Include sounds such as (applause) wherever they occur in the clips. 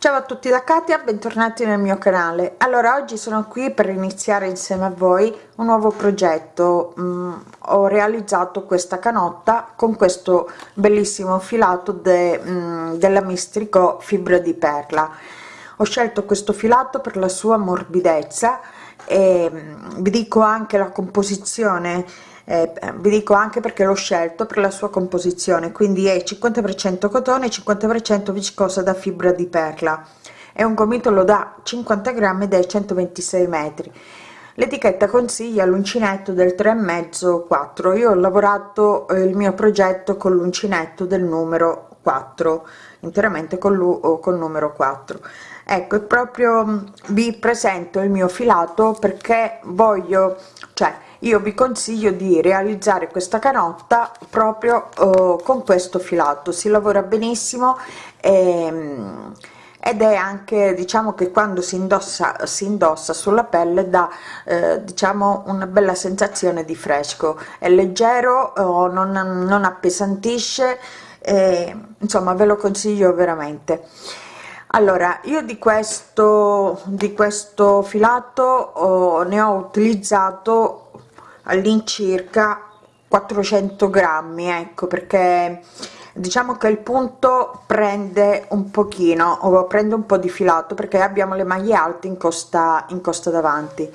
ciao a tutti da Katia bentornati nel mio canale. Allora oggi sono qui per iniziare insieme a voi un nuovo progetto. Mm, ho realizzato questa canotta con questo bellissimo filato de, mm, della mistrico fibra di perla. Ho scelto questo filato per la sua morbidezza e mm, vi dico anche la composizione eh, vi dico anche perché l'ho scelto per la sua composizione quindi è 50% cotone 50% viscosa da fibra di perla. È un gomitolo da 50 grammi dai 126 metri. L'etichetta consiglia l'uncinetto del 3 e mezzo 4 io ho lavorato eh, il mio progetto con l'uncinetto del numero 4 interamente con lui col numero 4 ecco proprio mm, vi presento il mio filato perché voglio cioè io vi consiglio di realizzare questa canotta proprio uh, con questo filato. Si lavora benissimo e, ed è anche diciamo che quando si indossa si indossa sulla pelle da eh, diciamo una bella sensazione di fresco. È leggero oh, non, non appesantisce eh, insomma ve lo consiglio veramente. Allora io di questo di questo filato oh, ne ho utilizzato all'incirca 400 grammi ecco perché diciamo che il punto prende un pochino o prende un po di filato perché abbiamo le maglie alte in costa in costa davanti.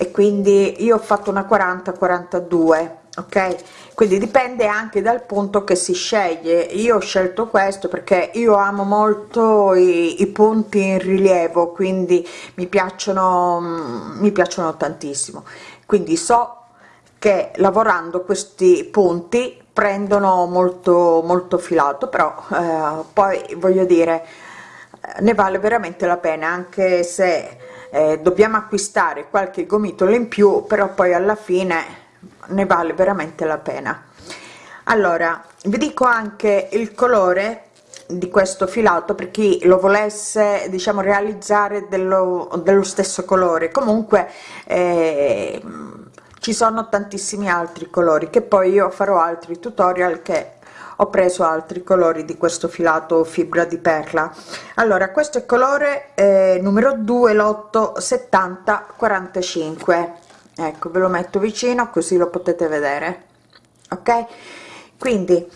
E quindi io ho fatto una 40 42 ok? Quindi dipende anche dal punto che si sceglie. Io ho scelto questo perché io amo molto i, i punti in rilievo quindi mi piacciono mi piacciono tantissimo. Quindi so che lavorando questi punti prendono molto molto filato però eh, poi voglio dire ne vale veramente la pena anche se eh, dobbiamo acquistare qualche gomitolo in più però poi alla fine ne vale veramente la pena. Allora vi dico anche il colore di questo filato per chi lo volesse diciamo realizzare dello, dello stesso colore. Comunque eh, ci sono tantissimi altri colori che poi io farò altri tutorial che ho preso altri colori di questo filato fibra di perla. Allora questo è colore eh, numero 2 lotto 70 45 ecco ve lo metto vicino così lo potete vedere. Ok? Quindi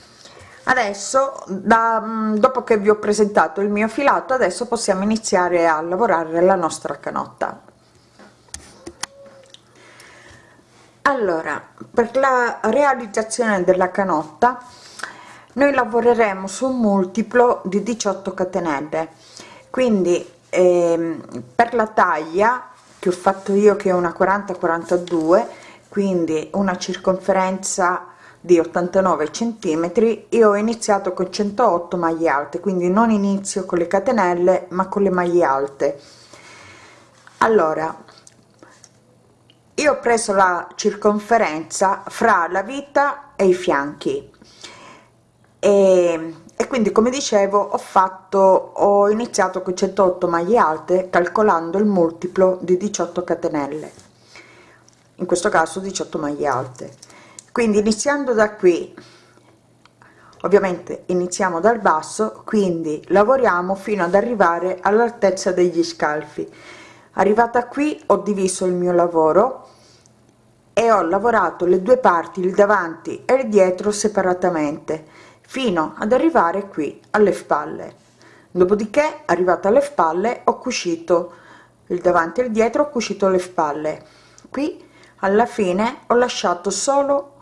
adesso da, mm, dopo che vi ho presentato il mio filato adesso possiamo iniziare a lavorare la nostra canotta allora per la realizzazione della canotta noi lavoreremo su un multiplo di 18 catenelle. Quindi ehm, per la taglia che ho fatto io che è una 40 42 quindi una circonferenza di 89 centimetri io ho iniziato con 108 maglie alte quindi non inizio con le catenelle ma con le maglie alte. Allora io ho preso la circonferenza fra la vita e i fianchi. E, e quindi come dicevo ho fatto ho iniziato con 108 maglie alte calcolando il multiplo di 18 catenelle. In questo caso 18 maglie alte. Quindi iniziando da qui ovviamente iniziamo dal basso quindi lavoriamo fino ad arrivare all'altezza degli scalfi. Arrivata qui ho diviso il mio lavoro e ho lavorato le due parti il davanti e il dietro separatamente fino ad arrivare qui alle spalle. Dopodiché arrivata alle spalle ho cucito il davanti e il dietro ho cucito le spalle. Qui alla fine ho lasciato solo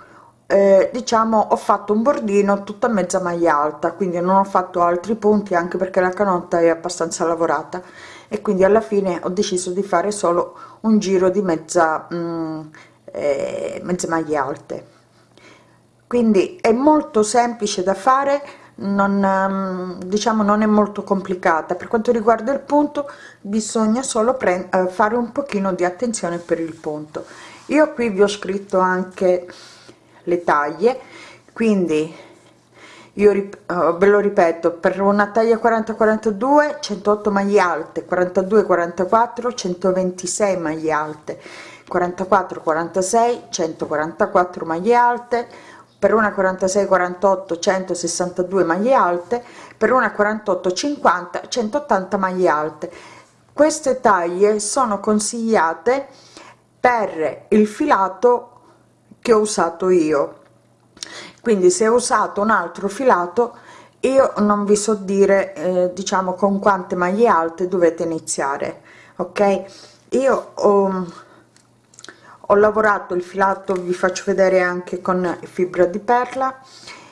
eh, diciamo ho fatto un bordino tutta mezza maglia alta quindi non ho fatto altri punti anche perché la canotta è abbastanza lavorata. E quindi alla fine ho deciso di fare solo un giro di mezza mh, mm, eh, mezze maglie alte. Quindi è molto semplice da fare non ehm, diciamo non è molto complicata. Per quanto riguarda il punto bisogna solo eh, fare un pochino di attenzione per il punto. Io qui vi ho scritto anche le taglie quindi io uh, ve lo ripeto per una taglia 40 42 108 maglie alte 42 44 126 maglie alte 44 46 144 maglie alte per una 46 48 162 maglie alte per una 48 50 180 maglie alte. Queste taglie sono consigliate per il filato che ho usato io. Quindi se ho usato un altro filato io non vi so dire eh, diciamo con quante maglie alte dovete iniziare ok? Io ho, ho lavorato il filato vi faccio vedere anche con fibra di perla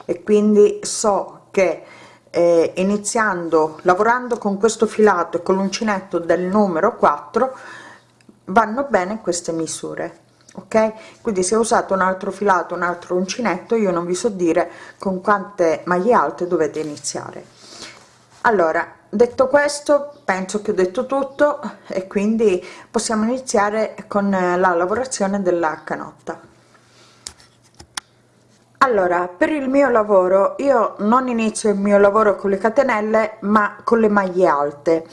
e quindi so che eh, iniziando lavorando con questo filato e con l'uncinetto del numero 4 vanno bene queste misure ok? Quindi se ho usato un altro filato un altro uncinetto io non vi so dire con quante maglie alte dovete iniziare. Allora detto questo penso che ho detto tutto e quindi possiamo iniziare con la lavorazione della canotta. Allora per il mio lavoro io non inizio il mio lavoro con le catenelle ma con le maglie alte.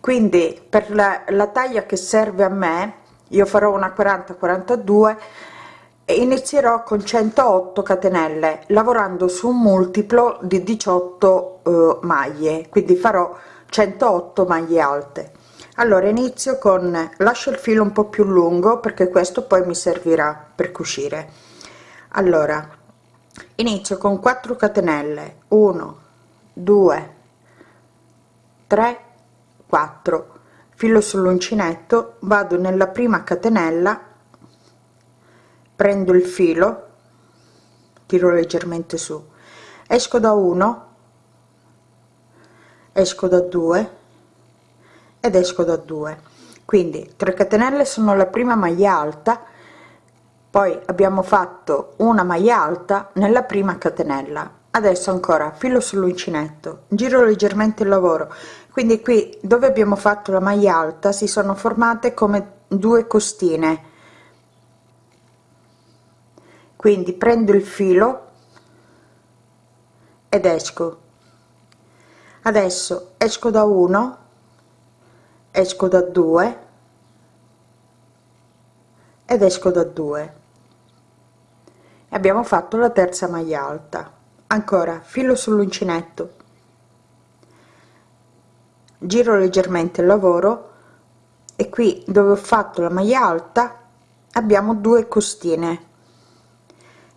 Quindi per la, la taglia che serve a me io farò una 40 42 e inizierò con 108 catenelle lavorando su un multiplo di 18 eh, maglie quindi farò 108 maglie alte. Allora inizio con lascio il filo un po più lungo perché questo poi mi servirà per cucire. Allora inizio con 4 catenelle. 1 2 3 4 filo sull'uncinetto vado nella prima catenella prendo il filo tiro leggermente su esco da 1 esco da 2 ed esco da 2 quindi 3 catenelle sono la prima maglia alta poi abbiamo fatto una maglia alta nella prima catenella. Adesso ancora filo sull'uncinetto giro leggermente il lavoro. Quindi qui dove abbiamo fatto la maglia alta si sono formate come due costine quindi prendo il filo ed esco. Adesso esco da 1 esco da 2 ed esco da 2 abbiamo fatto la terza maglia alta. Ancora filo sull'uncinetto. Giro leggermente il lavoro e qui dove ho fatto la maglia alta abbiamo due costine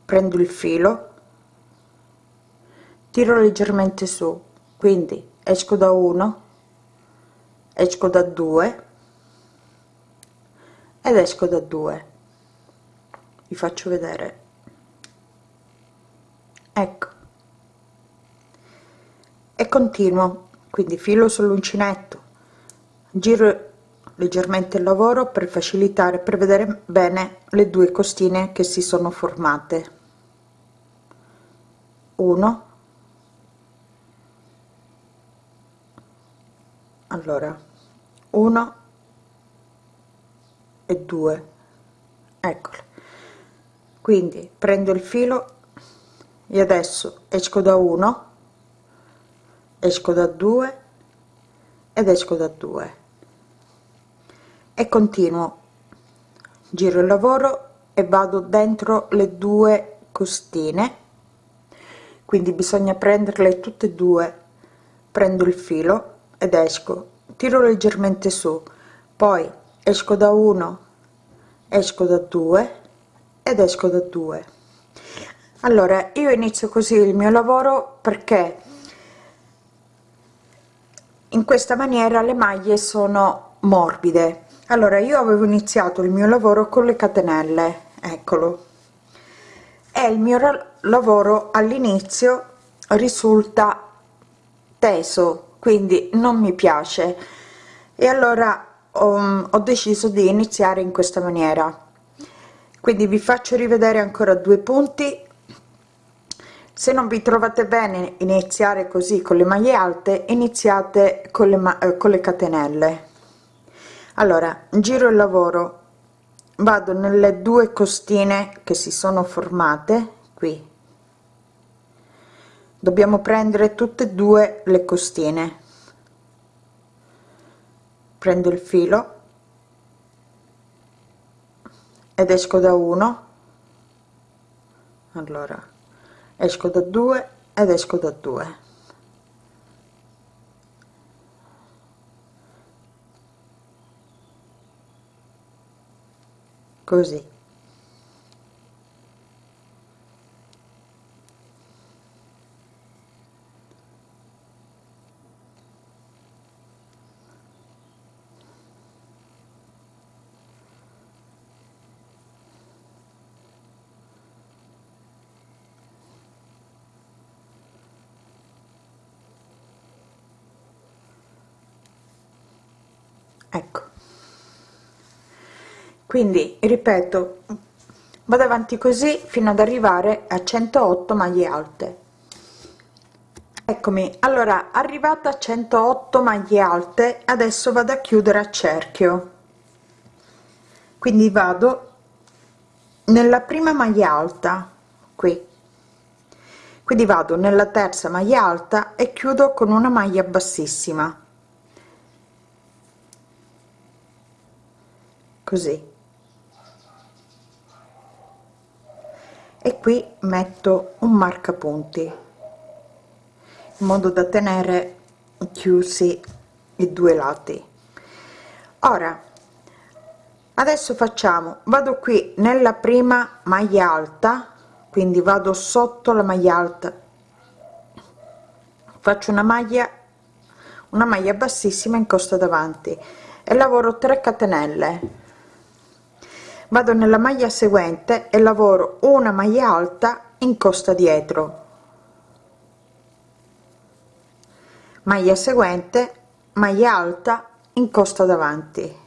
prendo il filo tiro leggermente su quindi esco da 1 esco da 2 ed esco da 2 vi faccio vedere. Ecco. E continuo. Quindi filo sull'uncinetto. Giro leggermente il lavoro per facilitare per vedere bene le due costine che si sono formate 1 allora 1 e 2 eccole quindi prendo il filo e adesso esco da 1 esco da 2 ed esco da 2 e continuo. Giro il lavoro e vado dentro le due costine quindi bisogna prenderle tutte e due. Prendo il filo ed esco. Tiro leggermente su. Poi esco da 1 esco da 2 ed esco da 2 allora io inizio così il mio lavoro perché in questa maniera le maglie sono morbide. Allora io avevo iniziato il mio lavoro con le catenelle. Eccolo e il mio lavoro all'inizio risulta teso quindi non mi piace. E allora ho, ho deciso di iniziare in questa maniera. Quindi vi faccio rivedere ancora due punti. Se non vi trovate bene iniziare così con le maglie alte iniziate con le, eh, con le catenelle. Allora giro il lavoro vado nelle due costine che si sono formate qui. Dobbiamo prendere tutte e due le costine. Prendo il filo ed esco da uno. Allora esco da 2 ed esco da 2 così ecco quindi ripeto vado avanti così fino ad arrivare a 108 maglie alte. Eccomi. Allora arrivata a 108 maglie alte adesso vado a chiudere a cerchio. Quindi vado nella prima maglia alta qui. Quindi vado nella terza maglia alta e chiudo con una maglia bassissima. Così e qui metto un marcapunti in modo da tenere chiusi i due lati. Ora adesso facciamo vado qui nella prima maglia alta quindi vado sotto la maglia alta. Faccio una maglia una maglia bassissima in costa davanti e lavoro 3 catenelle vado nella maglia seguente e lavoro una maglia alta in costa dietro. Maglia seguente maglia alta in costa davanti.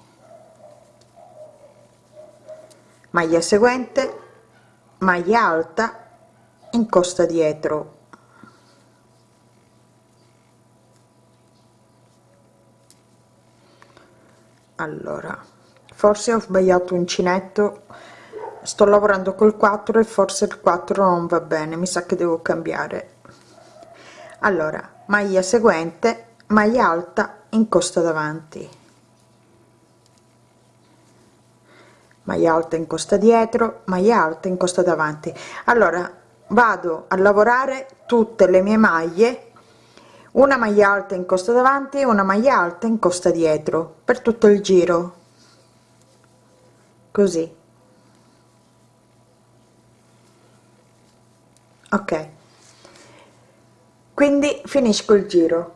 Maglia seguente maglia alta in costa dietro. Allora forse ho sbagliato uncinetto sto lavorando col 4 e forse il 4 non va bene mi sa che devo cambiare. Allora maglia seguente maglia alta in costa davanti. Maglia alta in costa dietro maglia alta in costa davanti. Allora vado a lavorare tutte le mie maglie. Una maglia alta in costa davanti una maglia alta in costa dietro per tutto il giro così. Ok. Quindi finisco il giro.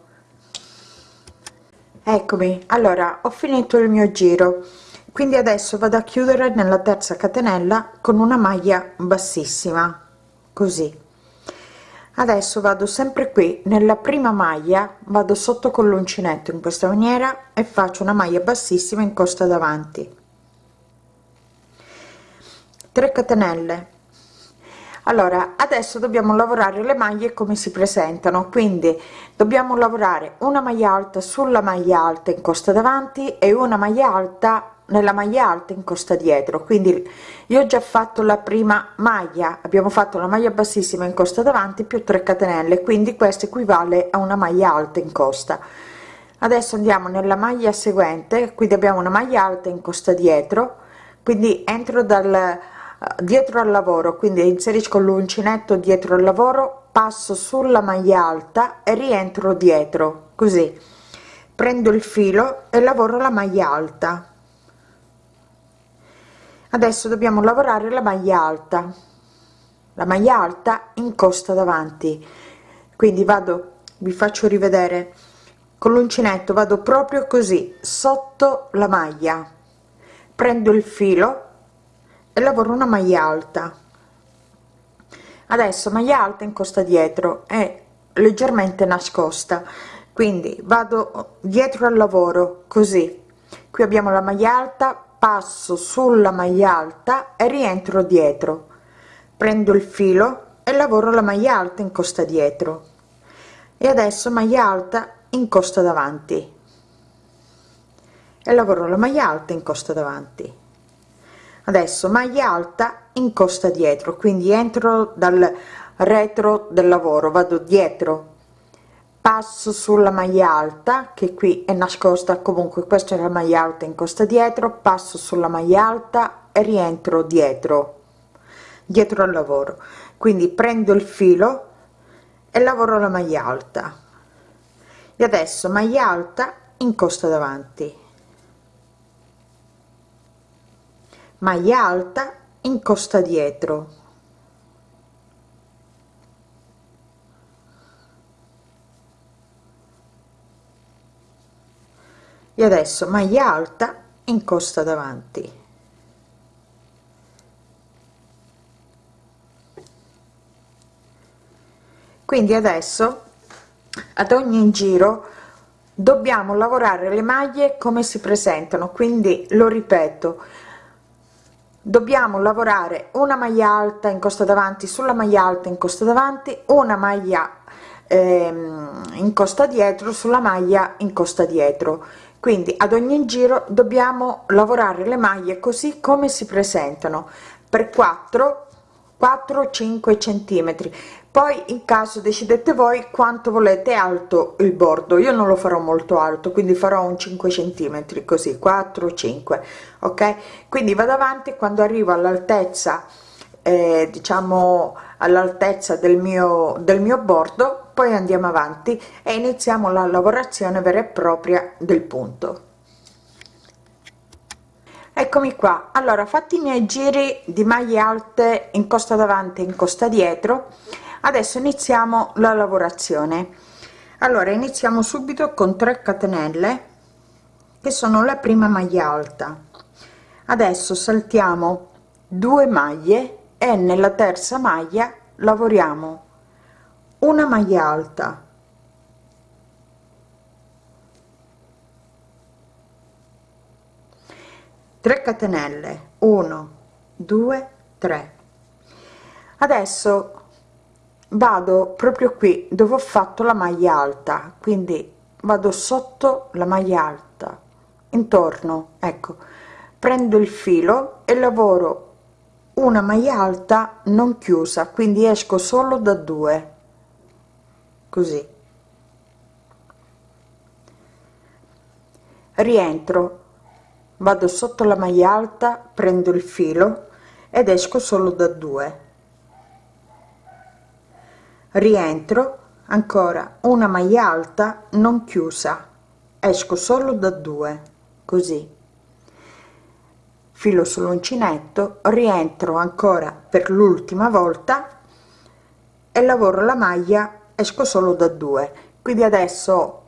Eccomi. Allora ho finito il mio giro. Quindi adesso vado a chiudere nella terza catenella con una maglia bassissima. Così. Adesso vado sempre qui. Nella prima maglia vado sotto con l'uncinetto in questa maniera e faccio una maglia bassissima in costa davanti 3 catenelle. Allora adesso dobbiamo lavorare le maglie come si presentano quindi dobbiamo lavorare una maglia alta sulla maglia alta in costa davanti e una maglia alta nella maglia alta in costa dietro. Quindi io ho già fatto la prima maglia abbiamo fatto la maglia bassissima in costa davanti più 3 catenelle quindi questo equivale a una maglia alta in costa. Adesso andiamo nella maglia seguente quindi abbiamo una maglia alta in costa dietro quindi entro dal dietro al lavoro quindi inserisco l'uncinetto dietro al lavoro passo sulla maglia alta e rientro dietro così. Prendo il filo e lavoro la maglia alta. Adesso dobbiamo lavorare la maglia alta. La maglia alta in costa davanti. Quindi vado vi faccio rivedere. Con l'uncinetto vado proprio così sotto la maglia. Prendo il filo lavoro una maglia alta. Adesso maglia alta in costa dietro è leggermente nascosta. Quindi vado dietro al lavoro così. Qui abbiamo la maglia alta passo sulla maglia alta e rientro dietro. Prendo il filo e lavoro la maglia alta in costa dietro. E adesso maglia alta in costa davanti. E lavoro la maglia alta in costa davanti adesso maglia alta in costa dietro quindi entro dal retro del lavoro vado dietro. Passo sulla maglia alta che qui è nascosta comunque questa è la maglia alta in costa dietro passo sulla maglia alta e rientro dietro dietro al lavoro. Quindi prendo il filo e lavoro la maglia alta. E adesso maglia alta incosta davanti maglia alta incosta dietro. E adesso maglia alta incosta davanti. Quindi adesso ad ogni giro dobbiamo lavorare le maglie come si presentano. Quindi lo ripeto dobbiamo lavorare una maglia alta in costa davanti sulla maglia alta in costa davanti una maglia ehm, in costa dietro sulla maglia in costa dietro. Quindi ad ogni giro dobbiamo lavorare le maglie così come si presentano per 4 4 5 centimetri poi in caso decidete voi quanto volete alto il bordo. Io non lo farò molto alto quindi farò un 5 centimetri così 4 5 ok? Quindi vado avanti quando arrivo all'altezza eh, diciamo all'altezza del mio del mio bordo poi andiamo avanti e iniziamo la lavorazione vera e propria del punto. Eccomi qua. Allora fatti i miei giri di maglie alte in costa davanti in costa dietro adesso iniziamo la lavorazione. Allora iniziamo subito con 3 catenelle che sono la prima maglia alta. Adesso saltiamo due maglie e nella terza maglia lavoriamo una maglia alta. Catenelle. 1 2 3 adesso vado proprio qui dove ho fatto la maglia alta quindi vado sotto la maglia alta intorno ecco. Prendo il filo e lavoro una maglia alta non chiusa quindi esco solo da due. Così. Rientro vado sotto la maglia alta prendo il filo ed esco solo da due rientro ancora una maglia alta non chiusa. Esco solo da due così. Filo sull'uncinetto rientro ancora per l'ultima volta e lavoro la maglia esco solo da due. Quindi adesso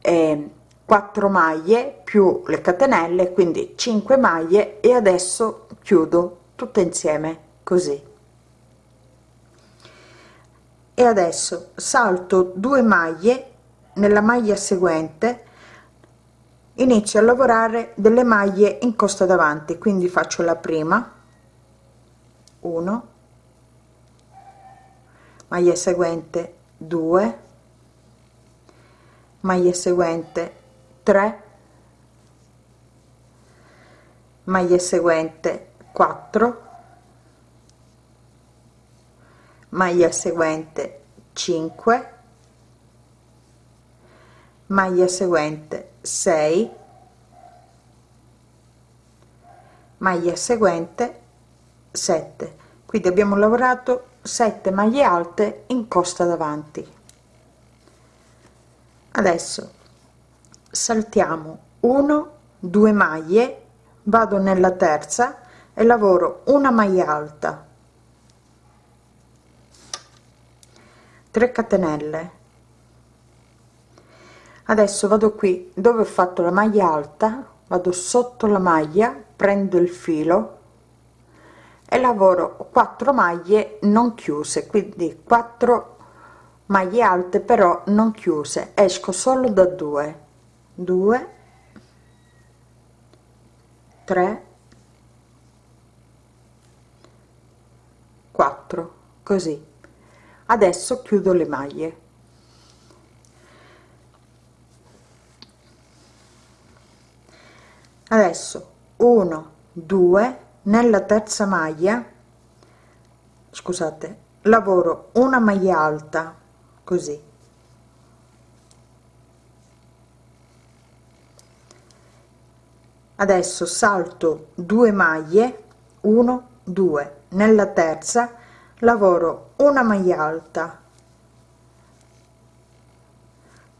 eh, 4 maglie più le catenelle quindi 5 maglie e adesso chiudo tutte insieme così e adesso salto due maglie nella maglia seguente inizio a lavorare delle maglie in costa davanti quindi faccio la prima 1 maglia seguente 2 maglia seguente 3 maglia seguente 4 maglia seguente 5 maglia seguente 6 maglia seguente 7 quindi abbiamo lavorato 7 maglie alte in costa davanti. Adesso saltiamo 1 2 maglie vado nella terza e lavoro una maglia alta 3 catenelle. Adesso vado qui. Dove ho fatto la maglia alta vado sotto la maglia prendo il filo e lavoro 4 maglie non chiuse. Quindi 4 maglie alte però non chiuse. Esco solo da 2 2 3 4 così adesso chiudo le maglie. Adesso 1 2 nella terza maglia scusate lavoro una maglia alta così. Adesso salto 2 maglie 1 2 nella terza lavoro una maglia alta.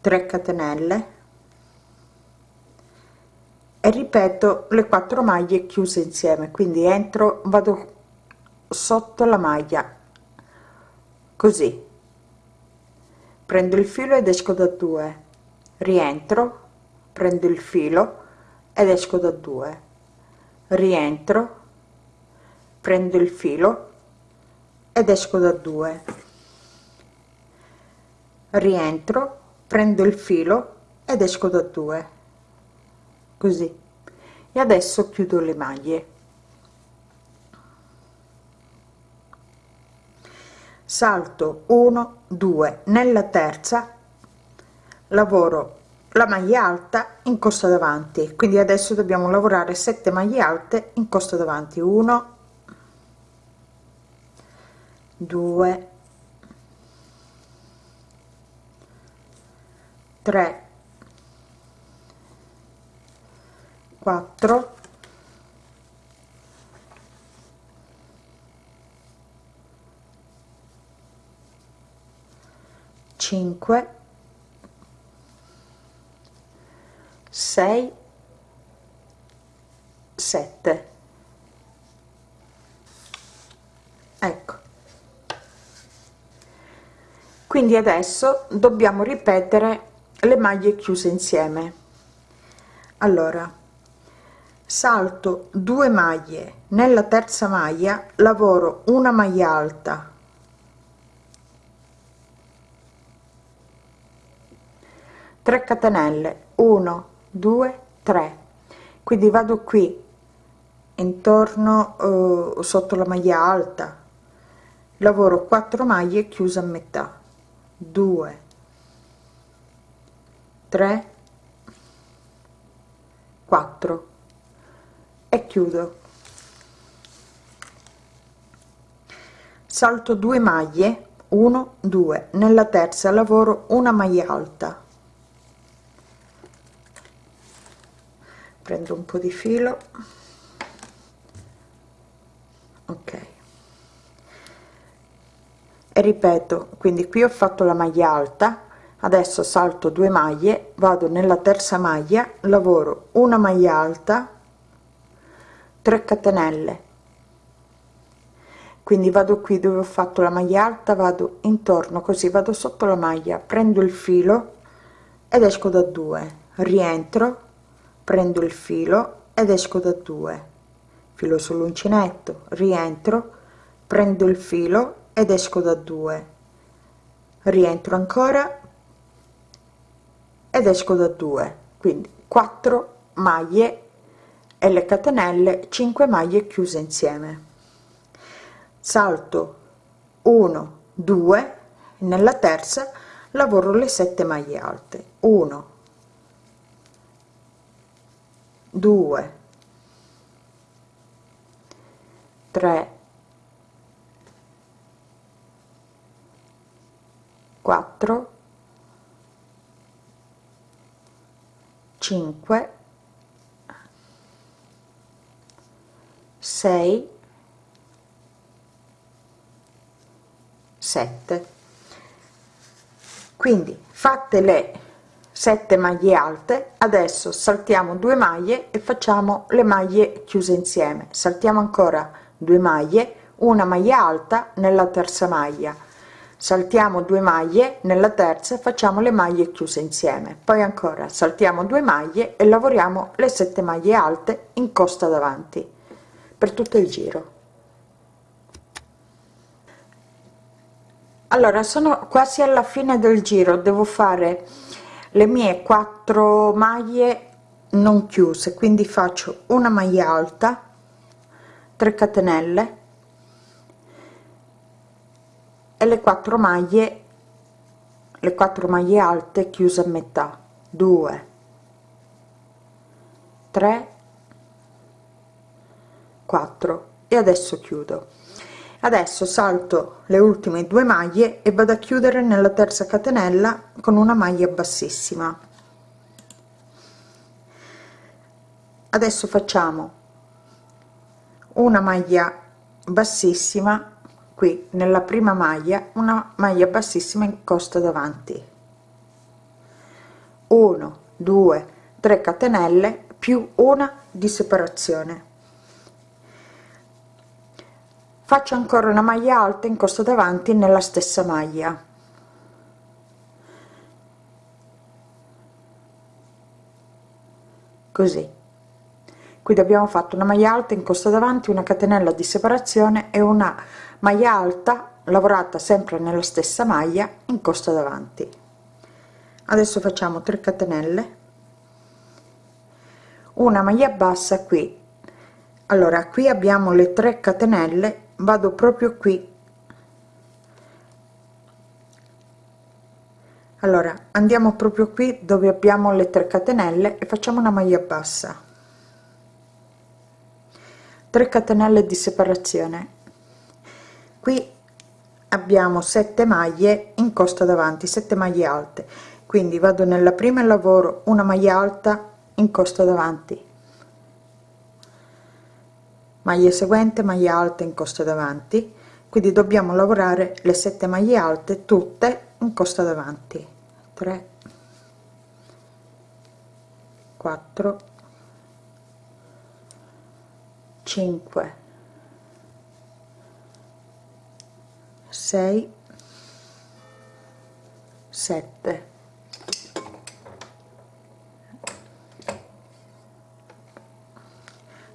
3 catenelle. E ripeto le quattro maglie chiuse insieme. Quindi entro vado sotto la maglia. Così. Prendo il filo ed esco da 2 rientro prendo il filo ed esco da 2 rientro prendo il filo ed esco da 2 rientro prendo il filo ed esco da 2 così. E adesso chiudo le maglie. Salto 1 2 nella terza. Lavoro la maglia alta in corsa davanti. Quindi adesso dobbiamo lavorare 7 maglie alte in corsa davanti. 1 2 3 4 5 6 7 ecco quindi adesso dobbiamo ripetere le maglie chiuse insieme. Allora salto 2 maglie. Nella terza maglia lavoro una maglia alta. 3 catenelle. 1 2 3 quindi vado qui intorno eh, sotto la maglia alta. Lavoro 4 maglie chiuse a metà 2 3 4 e chiudo. Salto 2 maglie 1 2 nella terza lavoro una maglia alta. Prendo un po di filo. Ok ripeto quindi qui ho fatto la maglia alta adesso salto 2 maglie vado nella terza maglia lavoro una maglia alta 3 catenelle. Quindi vado qui dove ho fatto la maglia alta vado intorno così vado sotto la maglia prendo il filo ed esco da 2 rientro prendo il filo ed esco da 2 filo sull'uncinetto rientro prendo il filo ed esco da 2 rientro ancora ed esco da 2 quindi 4 maglie e le catenelle 5 maglie chiuse insieme. Salto 1 2 nella terza lavoro le 7 maglie alte. 1 2 3 4 5 6 7 quindi fatte le 7 maglie alte adesso saltiamo 2 maglie e facciamo le maglie chiuse insieme. Saltiamo ancora 2 maglie una maglia alta nella terza maglia saltiamo 2 maglie nella terza facciamo le maglie chiuse insieme. Poi ancora saltiamo 2 maglie e lavoriamo le 7 maglie alte in costa davanti per tutto il giro. Allora sono quasi alla fine del giro. Devo fare le mie quattro maglie non chiuse quindi faccio una maglia alta 3 catenelle e le quattro maglie le quattro maglie alte chiuse a metà. 2 3 4 e adesso chiudo. Adesso salto le ultime due maglie e vado a chiudere nella terza catenella con una maglia bassissima. Adesso facciamo una maglia bassissima qui nella prima maglia una maglia bassissima in costa davanti. 1 2 3 catenelle più una di separazione. Faccio ancora una maglia alta in costa davanti nella stessa maglia. Così. Quindi abbiamo fatto una maglia alta in costa davanti una catenella di separazione e una maglia alta lavorata sempre nella stessa maglia in costa davanti. Adesso facciamo 3 catenelle. Una maglia bassa qui. Allora qui abbiamo le 3 catenelle vado proprio qui. Allora andiamo proprio qui dove abbiamo le 3 catenelle e facciamo una maglia bassa. 3 catenelle di separazione qui abbiamo 7 maglie in costa davanti 7 maglie alte. Quindi vado nella prima e lavoro una maglia alta in costa davanti. Maglia seguente maglia alta in costa davanti. Quindi dobbiamo lavorare le 7 maglie alte tutte in costa davanti. 3 4 5 6 7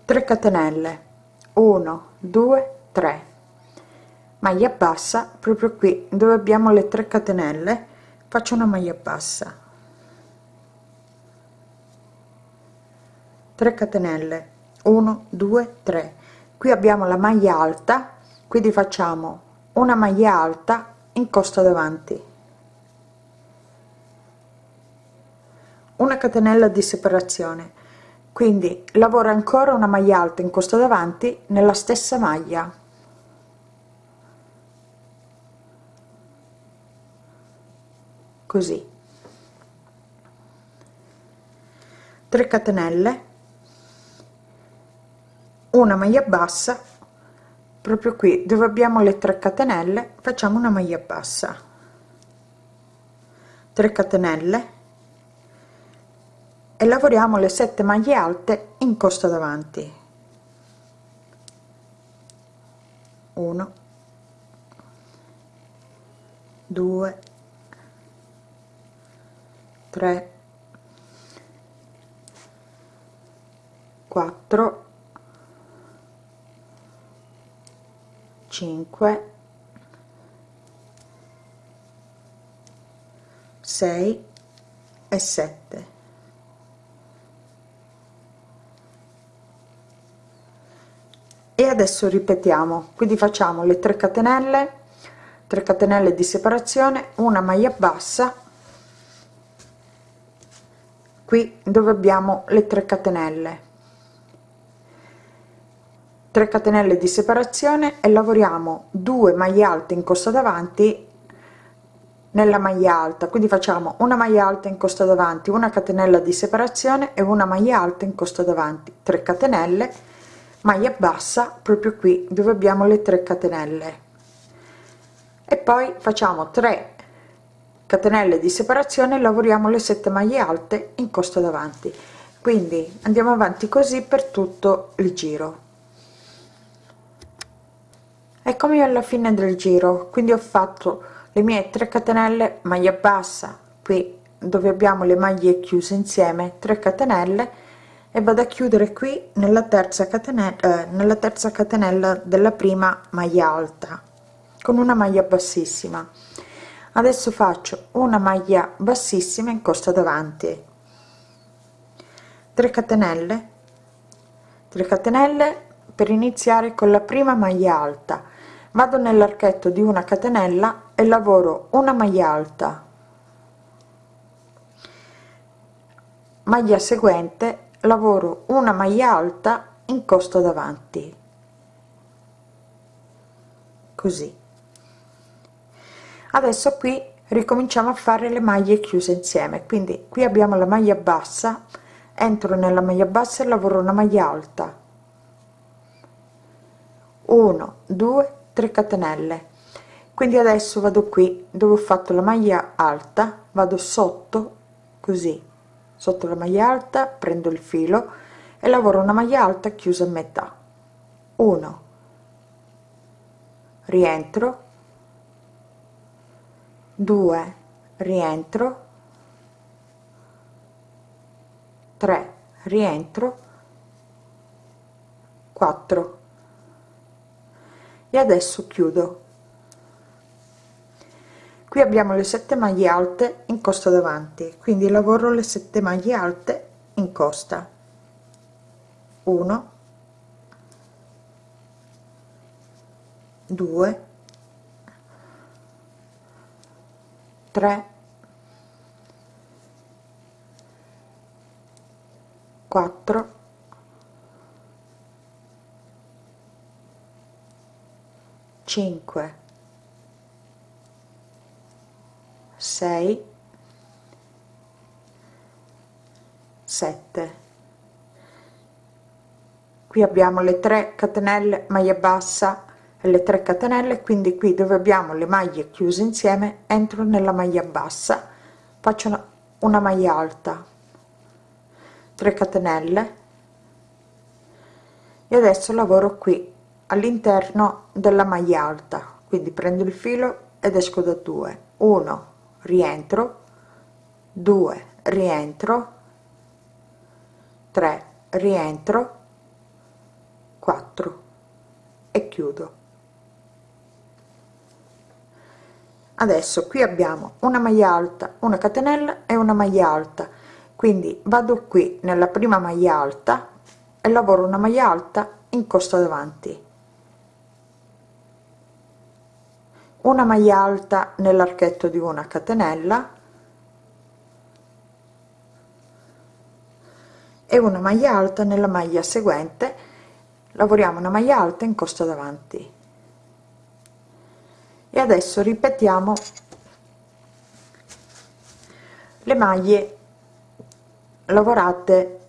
3 catenelle. 1 2 3 maglia bassa proprio qui dove abbiamo le 3 catenelle faccio una maglia bassa. 3 catenelle. 1 2 3 qui abbiamo la maglia alta quindi facciamo una maglia alta in costa davanti. Una catenella di separazione. Quindi lavoro ancora una maglia alta in costa davanti nella stessa maglia. 3 catenelle. Una maglia bassa proprio qui dove abbiamo le 3 catenelle facciamo una maglia bassa. 3 catenelle. E lavoriamo le 7 maglie alte in costa davanti. 1 2 3 4 5 6 e 7 e adesso ripetiamo quindi facciamo le 3 catenelle 3 catenelle di separazione una maglia bassa. Qui dove abbiamo le 3 catenelle 3 catenelle di separazione e lavoriamo 2 maglie alte in costa davanti nella maglia alta. Quindi facciamo una maglia alta in costa davanti una catenella di separazione e una maglia alta in costa davanti. 3 catenelle maglia bassa proprio qui dove abbiamo le 3 catenelle. E poi facciamo 3 catenelle di separazione lavoriamo le 7 maglie alte in costa davanti. Quindi andiamo avanti così per tutto il giro eccomi alla fine del giro quindi ho fatto le mie 3 catenelle maglia bassa qui dove abbiamo le maglie chiuse insieme 3 catenelle e vado a chiudere qui nella terza catenella eh, nella terza catenella della prima maglia alta con una maglia bassissima. Adesso faccio una maglia bassissima in costa davanti. 3 catenelle. 3 catenelle per iniziare con la prima maglia alta vado nell'archetto di una catenella e lavoro una maglia alta. Maglia seguente lavoro una maglia alta in costa davanti. Così. Adesso qui ricominciamo a fare le maglie chiuse insieme. Quindi qui abbiamo la maglia bassa entro nella maglia bassa e lavoro una maglia alta. 1 2 3 catenelle. Quindi adesso vado qui dove ho fatto la maglia alta vado sotto così. Sotto la maglia alta prendo il filo e lavoro una maglia alta chiusa a metà. 1 rientro. 2 rientro. 3 rientro. 4 e adesso chiudo. Qui abbiamo le 7 maglie alte in costa davanti quindi lavoro le 7 maglie alte in costa. 1 2 3 4 5 6 7 qui abbiamo le 3 catenelle maglia bassa e le 3 catenelle quindi qui dove abbiamo le maglie chiuse insieme entro nella maglia bassa faccio una, una maglia alta. 3 catenelle. E adesso lavoro qui all'interno della maglia alta. Quindi prendo il filo ed esco da 2 1 rientro. 2 rientro. 3 rientro. 4 e chiudo. Adesso qui abbiamo una maglia alta una catenella e una maglia alta. Quindi vado qui nella prima maglia alta e lavoro una maglia alta in costa davanti una maglia alta nell'archetto di una catenella e una maglia alta nella maglia seguente. Lavoriamo una maglia alta in costa davanti. E adesso ripetiamo le maglie lavorate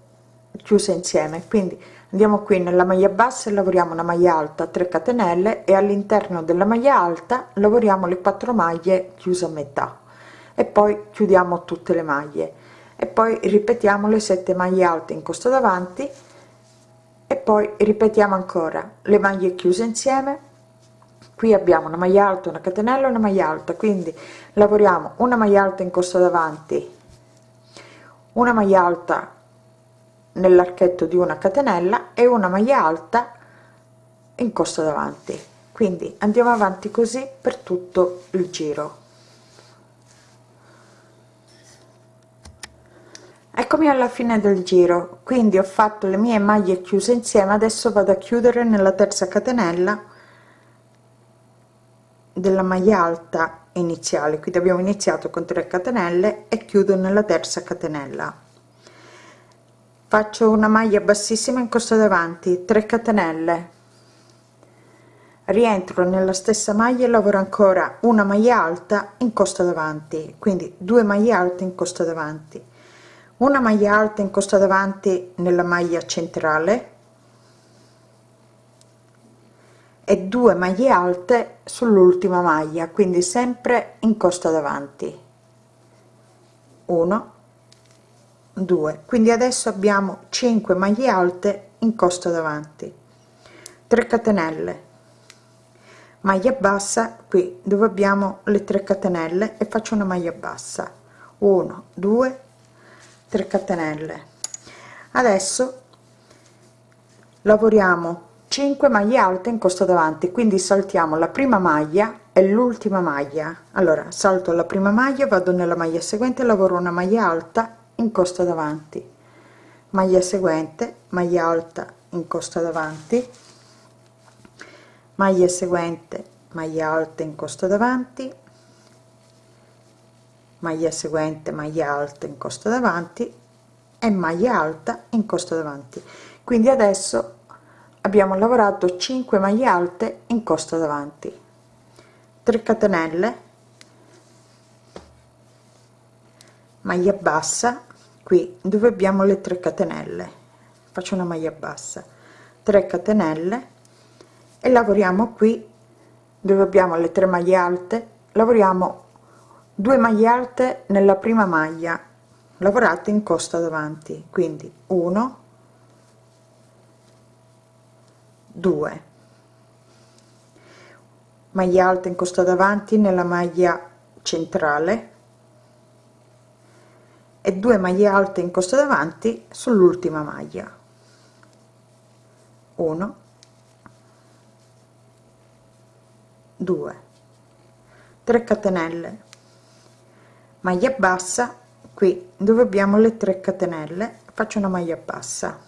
chiuse insieme. Quindi andiamo qui nella maglia bassa e lavoriamo una maglia alta 3 catenelle e all'interno della maglia alta lavoriamo le 4 maglie chiuse a metà. E poi chiudiamo tutte le maglie. E poi ripetiamo le 7 maglie alte in costa davanti. E poi ripetiamo ancora le maglie chiuse insieme. Qui abbiamo una maglia alta una catenella una maglia alta. Quindi lavoriamo una maglia alta in costa davanti una maglia alta nell'archetto di una catenella e una maglia alta in costa davanti. Quindi andiamo avanti così per tutto il giro. Eccomi alla fine del giro. Quindi ho fatto le mie maglie chiuse insieme. Adesso vado a chiudere nella terza catenella della maglia alta iniziale. Quindi abbiamo iniziato con 3 catenelle e chiudo nella terza catenella faccio una maglia bassissima in costa davanti 3 catenelle. Rientro nella stessa maglia e lavoro ancora una maglia alta in costa davanti quindi due maglie alte in costa davanti. Una maglia alta in costa davanti nella maglia centrale e 2 maglie alte sull'ultima maglia quindi sempre in costa davanti. 1 2 quindi adesso abbiamo 5 maglie alte in costa davanti. 3 catenelle. Maglia bassa qui dove abbiamo le 3 catenelle e faccio una maglia bassa. 1 2 3 catenelle. Adesso lavoriamo 5 maglie alte in costa davanti quindi saltiamo la prima maglia e l'ultima maglia. Allora salto la prima maglia vado nella maglia seguente lavoro una maglia alta in costa davanti. Maglia seguente maglia alta in costa davanti. Maglia seguente maglia alta in costa davanti. Maglia seguente maglia alta in costa davanti. E maglia alta in costa davanti. Quindi adesso abbiamo lavorato 5 maglie alte in costa davanti. 3 catenelle. Maglia bassa qui dove abbiamo le 3 catenelle. Faccio una maglia bassa. 3 catenelle. E lavoriamo qui dove abbiamo le tre maglie alte lavoriamo 2 maglie alte nella prima maglia. Lavorate in costa davanti. Quindi 1 2 maglia alta in costa davanti nella maglia centrale e 2 maglie alte in costa davanti sull'ultima maglia. 1 2 3 catenelle. Maglia bassa qui dove abbiamo le 3 catenelle faccio una maglia bassa.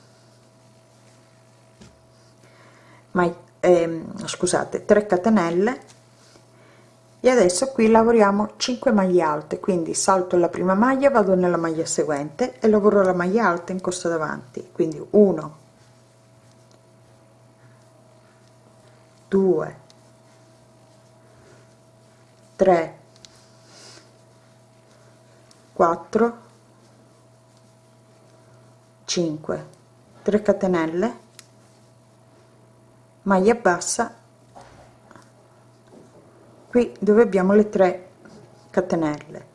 Ma ehm, scusate 3 catenelle e adesso qui lavoriamo 5 maglie alte quindi salto la prima maglia vado nella maglia seguente e lavoro la maglia alta in costa davanti. Quindi 1 2 3 4 5 3 catenelle maglia bassa qui dove abbiamo le 3 catenelle.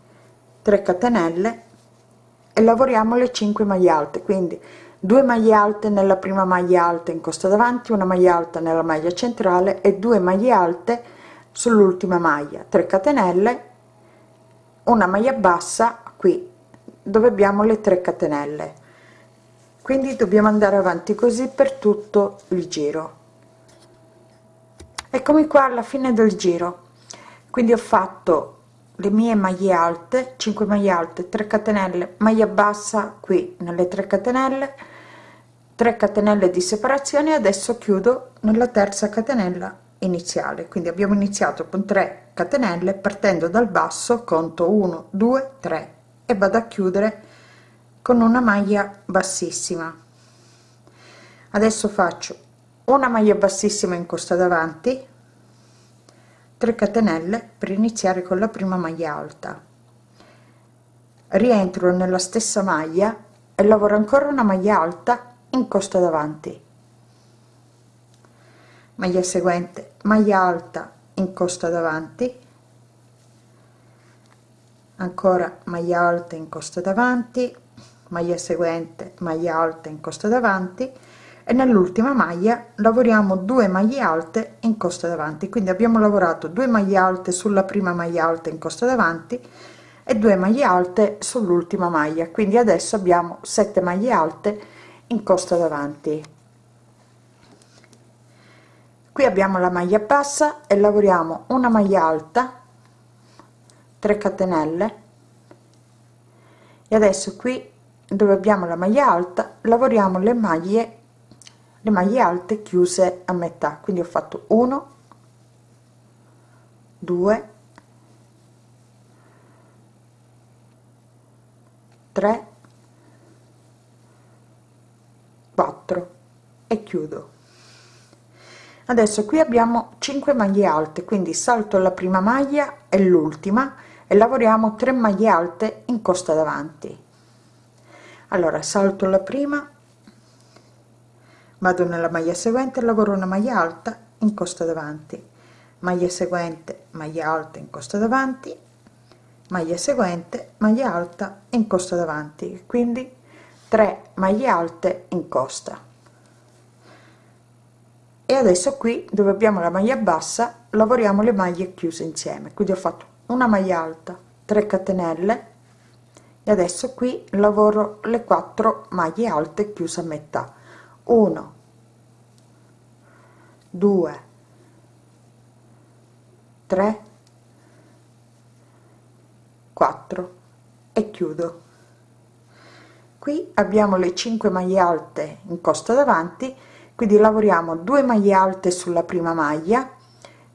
3 catenelle e lavoriamo le 5 maglie alte quindi 2 maglie alte nella prima maglia alta in costa davanti una maglia alta nella maglia centrale e 2 maglie alte sull'ultima maglia. 3 catenelle una maglia bassa qui dove abbiamo le 3 catenelle. Quindi dobbiamo andare avanti così per tutto il giro. Eccomi qua alla fine del giro quindi ho fatto le mie maglie alte 5 maglie alte 3 catenelle maglia bassa qui nelle 3 catenelle 3 catenelle di separazione adesso chiudo nella terza catenella iniziale. Quindi abbiamo iniziato con 3 catenelle partendo dal basso conto 1 2 3 e vado a chiudere con una maglia bassissima. Adesso faccio una maglia bassissima in costa davanti 3 catenelle per iniziare con la prima maglia alta. Rientro nella stessa maglia e lavoro ancora una maglia alta in costa davanti. Maglia seguente maglia alta in costa davanti. Ancora maglia alta in costa davanti maglia seguente maglia alta in costa davanti e nell'ultima maglia lavoriamo 2 maglie alte in costa davanti. Quindi abbiamo lavorato 2 maglie alte sulla prima maglia alta in costa davanti e 2 maglie alte sull'ultima maglia. Quindi adesso abbiamo 7 maglie alte in costa davanti. Qui abbiamo la maglia bassa e lavoriamo una maglia alta 3 catenelle. E adesso qui dove abbiamo la maglia alta lavoriamo le maglie le maglie alte chiuse a metà. Quindi ho fatto 1 2 3 4 e chiudo. Adesso qui abbiamo 5 maglie alte quindi salto la prima maglia e l'ultima e lavoriamo 3 maglie alte in costa davanti. Allora salto la prima vado nella maglia seguente lavoro una maglia alta in costa davanti. Maglia seguente maglia alta in costa davanti. Maglia seguente maglia alta in costa davanti. Quindi 3 maglie alte in costa. E adesso qui dove abbiamo la maglia bassa lavoriamo le maglie chiuse insieme. Quindi ho fatto una maglia alta 3 catenelle. E adesso qui lavoro le 4 maglie alte chiuse a metà 1 2 3 4 e chiudo. Qui abbiamo le 5 maglie alte in costa davanti quindi lavoriamo 2 maglie alte sulla prima maglia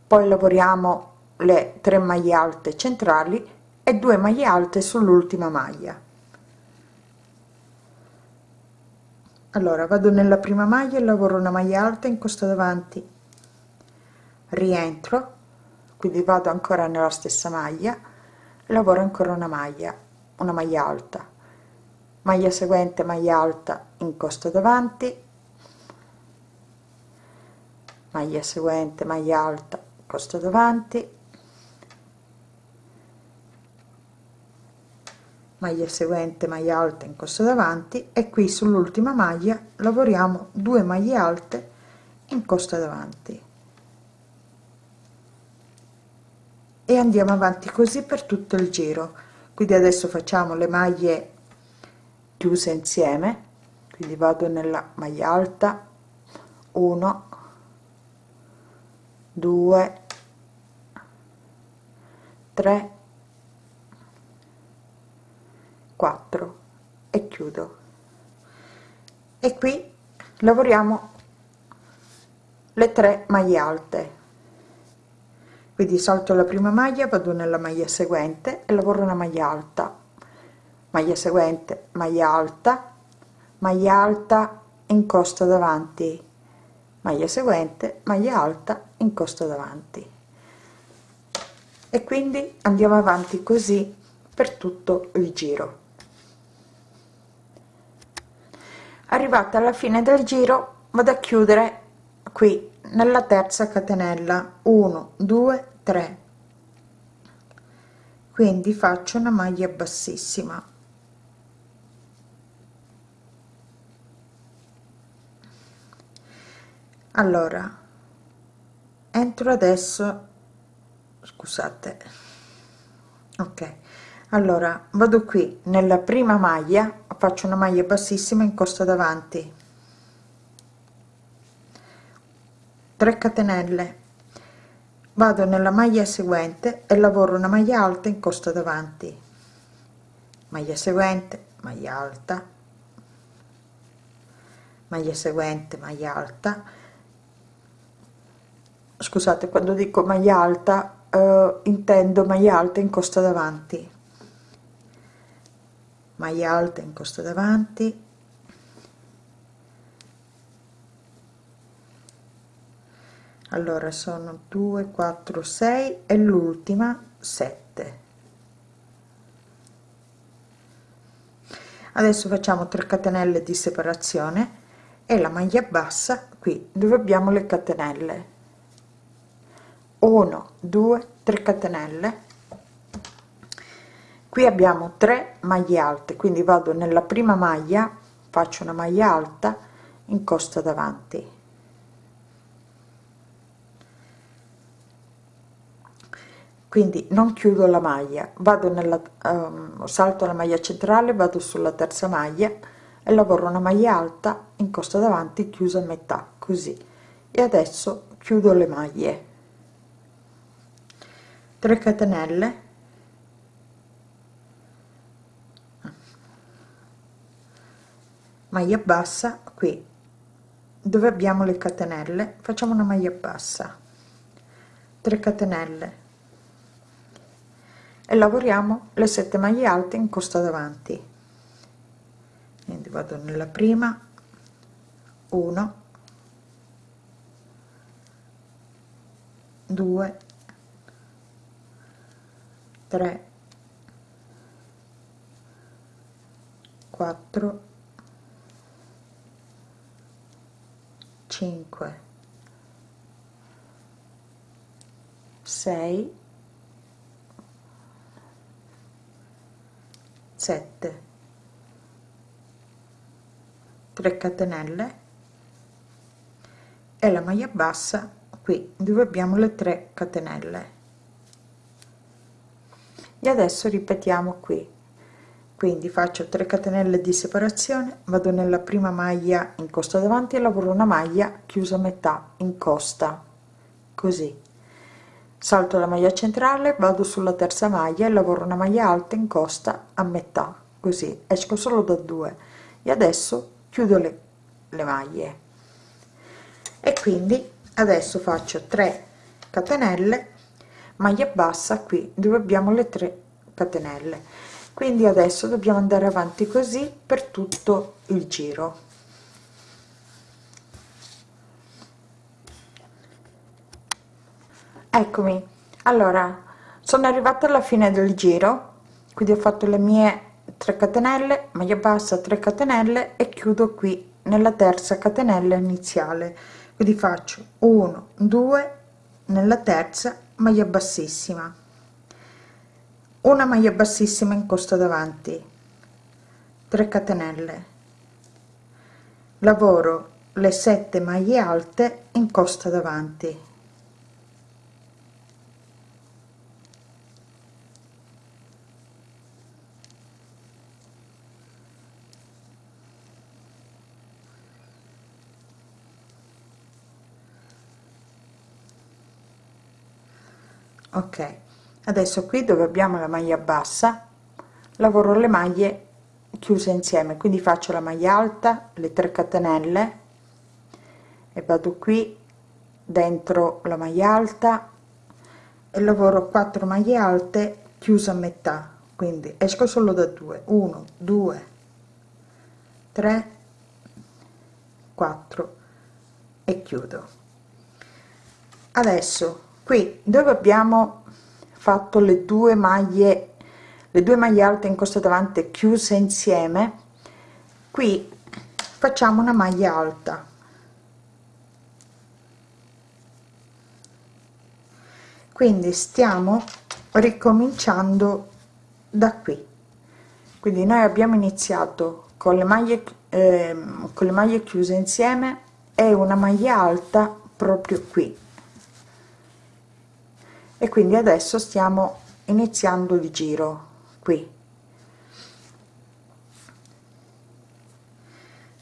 poi lavoriamo le 3 maglie alte centrali e 2 maglie alte sull'ultima maglia allora vado nella prima maglia e lavoro una maglia alta in costa davanti. Rientro quindi vado ancora nella stessa maglia lavoro ancora una maglia una maglia alta. Maglia seguente maglia alta in costa davanti. Maglia seguente maglia alta costa davanti maglia seguente maglia alta in costa davanti e qui sull'ultima maglia lavoriamo 2 maglie alte in costa davanti. E andiamo avanti così per tutto il giro. Quindi adesso facciamo le maglie chiuse insieme. Quindi vado nella maglia alta. 1 2 3 4 e chiudo. E qui lavoriamo le tre maglie alte. Quindi salto la prima maglia vado nella maglia seguente e lavoro una maglia alta. Maglia seguente maglia alta maglia alta incosta davanti. Maglia seguente maglia alta incosta davanti. E quindi andiamo avanti così per tutto il giro arrivata alla fine del giro vado a chiudere qui nella terza catenella. 1 2 3 quindi faccio una maglia bassissima. Allora entro adesso scusate ok allora vado qui. Nella prima maglia faccio una maglia bassissima in costa davanti. 3 catenelle. Vado nella maglia seguente e lavoro una maglia alta in costa davanti. Maglia seguente maglia alta. Maglia seguente maglia alta. Scusate quando dico maglia alta eh, intendo maglia alta in costa davanti maglia alta in costa davanti. Allora sono 2 4 6 e l'ultima 7 adesso facciamo 3 catenelle di separazione e la maglia bassa qui dove abbiamo le catenelle. 1 2 3 catenelle qui abbiamo 3 maglie alte quindi vado nella prima maglia faccio una maglia alta in costa davanti. Quindi non chiudo la maglia vado nella um, salto la maglia centrale vado sulla terza maglia e lavoro una maglia alta in costa davanti chiusa a metà così. E adesso chiudo le maglie. 3 catenelle maglia bassa qui. Dove abbiamo le catenelle? Facciamo una maglia bassa. 3 catenelle. E lavoriamo le 7 maglie alte in costa davanti. Quindi vado nella prima. 1 2 3 4 5 6 7 3 catenelle e la maglia bassa qui dove abbiamo le 3 catenelle. E adesso ripetiamo qui quindi faccio 3 catenelle di separazione vado nella prima maglia in costa davanti e lavoro una maglia chiusa a metà in costa. Così. Salto la maglia centrale vado sulla terza maglia e lavoro una maglia alta in costa a metà. Così. Esco solo da due. E adesso chiudo le, le maglie. E quindi adesso faccio 3 catenelle maglia bassa qui dove abbiamo le 3 catenelle quindi adesso dobbiamo andare avanti così per tutto il giro. Eccomi. Allora sono arrivata alla fine del giro quindi ho fatto le mie 3 catenelle maglia bassa 3 catenelle e chiudo qui nella terza catenella iniziale. Quindi faccio 1 2 nella terza maglia bassissima una maglia bassissima in costa davanti. 3 catenelle. Lavoro le 7 maglie alte in costa davanti. Ok adesso qui dove abbiamo la maglia bassa lavoro le maglie chiuse insieme quindi faccio la maglia alta le 3 catenelle e vado qui dentro la maglia alta e lavoro 4 maglie alte chiuse a metà quindi esco solo da 2 1 2 3 4 e chiudo. Adesso qui dove abbiamo fatto le due maglie le due maglie alte in costa davanti chiuse insieme. Qui facciamo una maglia alta. Quindi stiamo ricominciando da qui. Quindi noi abbiamo iniziato con le maglie eh, con le maglie chiuse insieme e una maglia alta proprio qui e quindi adesso stiamo iniziando il giro qui.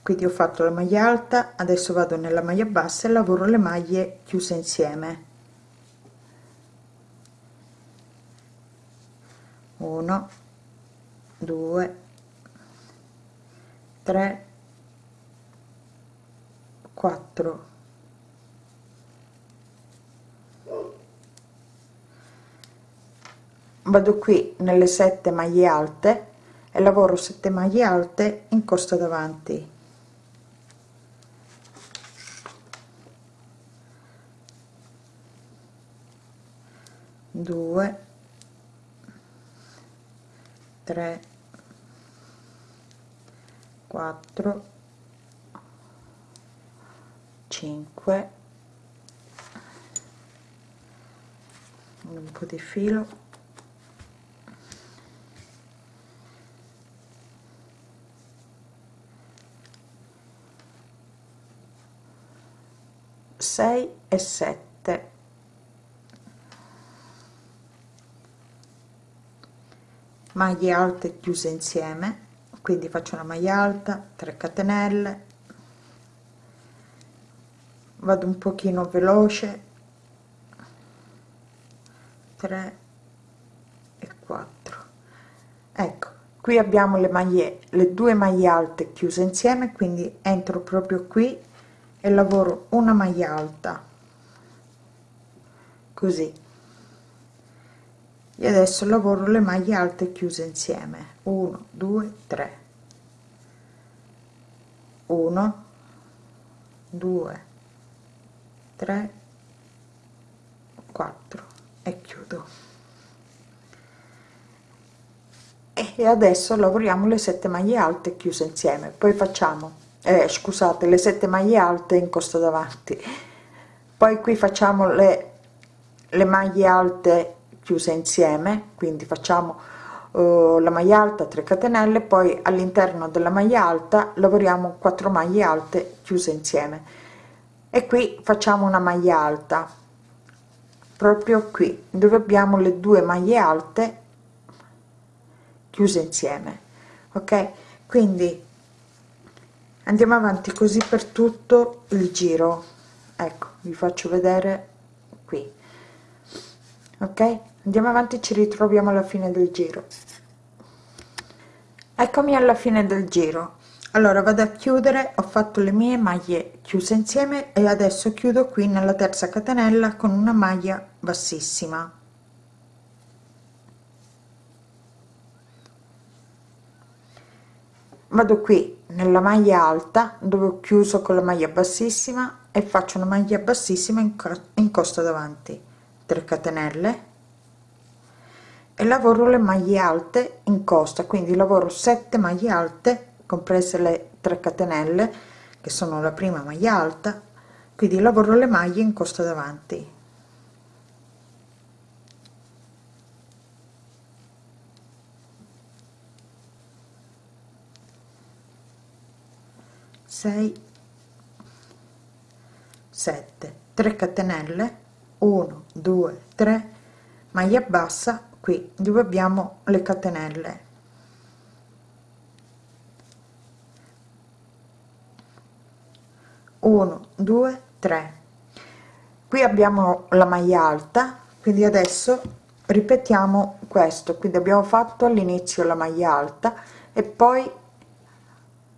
Quindi ho fatto la maglia alta adesso vado nella maglia bassa e lavoro le maglie chiuse insieme. 1 2 3 4 vado qui nelle sette maglie alte e lavoro 7 maglie alte in costa davanti. Due tre quattro cinque un po di filo 6 e 7 maglie alte chiuse insieme quindi faccio una maglia alta 3 catenelle. Vado un pochino veloce 3 e 4 ecco qui abbiamo le maglie le due maglie alte chiuse insieme quindi entro proprio qui e lavoro una maglia alta così. E adesso lavoro le maglie alte chiuse insieme. 1 2 3 1 2 3 4 e chiudo. E adesso lavoriamo le 7 maglie alte chiuse insieme. Poi facciamo eh, scusate le sette maglie alte in costa davanti. Poi qui facciamo le, le maglie alte chiuse insieme quindi facciamo uh, la maglia alta 3 catenelle poi all'interno della maglia alta lavoriamo 4 maglie alte chiuse insieme. E qui facciamo una maglia alta proprio qui dove abbiamo le due maglie alte chiuse insieme ok? Quindi andiamo avanti così per tutto il giro. Ecco vi faccio vedere qui ok? Andiamo avanti ci ritroviamo alla fine del giro. Eccomi alla fine del giro. Allora vado a chiudere ho fatto le mie maglie chiuse insieme e adesso chiudo qui nella terza catenella con una maglia bassissima. Vado qui nella maglia alta dove ho chiuso con la maglia bassissima e faccio una maglia bassissima in, in costa davanti 3 catenelle e lavoro le maglie alte in costa quindi lavoro 7 maglie alte comprese le 3 catenelle che sono la prima maglia alta quindi lavoro le maglie in costa davanti. 6 7 3 catenelle 1 2 3 maglia bassa qui dove abbiamo le catenelle. Uno due tre. Qui abbiamo la maglia alta quindi adesso ripetiamo questo. Quindi abbiamo fatto all'inizio la maglia alta e poi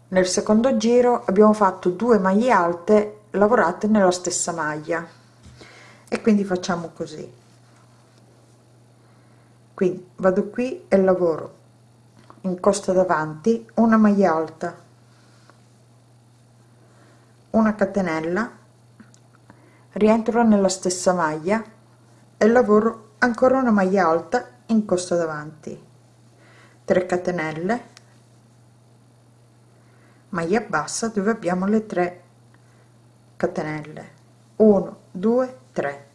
nel secondo giro abbiamo fatto due maglie alte lavorate nella stessa maglia e quindi facciamo così. Quindi vado qui e lavoro. In costa davanti una maglia alta una catenella rientro nella stessa maglia e lavoro ancora una maglia alta in costa davanti. 3 catenelle maglia bassa dove abbiamo le 3 catenelle. 1 2 3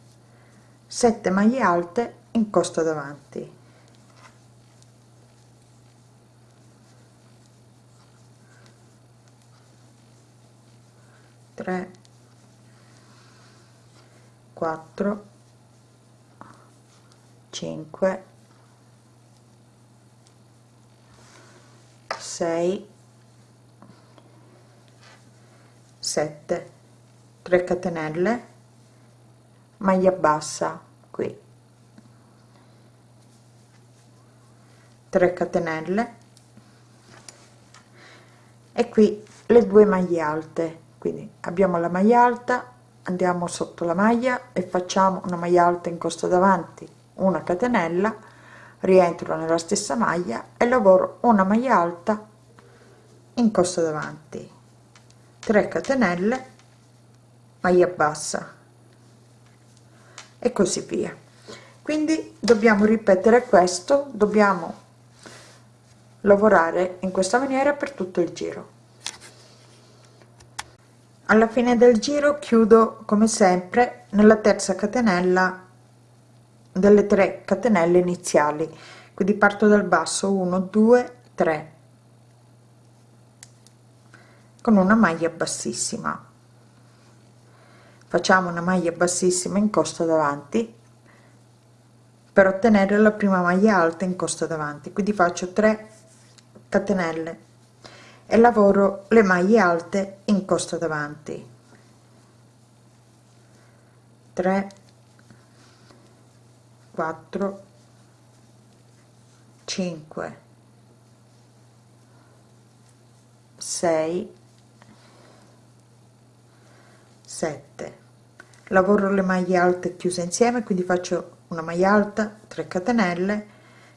7 maglie alte in costa davanti. Tre. Quattro. Cinque. Sei. 7 3 catenelle maglia bassa qui. 3 catenelle. E qui le due maglie alte. Quindi abbiamo la maglia alta andiamo sotto la maglia e facciamo una maglia alta in costa davanti una catenella rientro nella stessa maglia e lavoro una maglia alta in costa davanti. 3 catenelle maglia bassa e così via. Quindi dobbiamo ripetere questo dobbiamo lavorare in questa maniera per tutto il giro. Alla fine del giro chiudo come sempre nella terza catenella delle 3 catenelle iniziali. Quindi parto dal basso 1 2 3 con una maglia bassissima facciamo una maglia bassissima in costa davanti per ottenere la prima maglia alta in costa davanti. Quindi faccio 3 catenelle e lavoro le maglie alte in costa davanti. 3 4 5 6 7 lavoro le maglie alte chiuse insieme quindi faccio una maglia alta 3 catenelle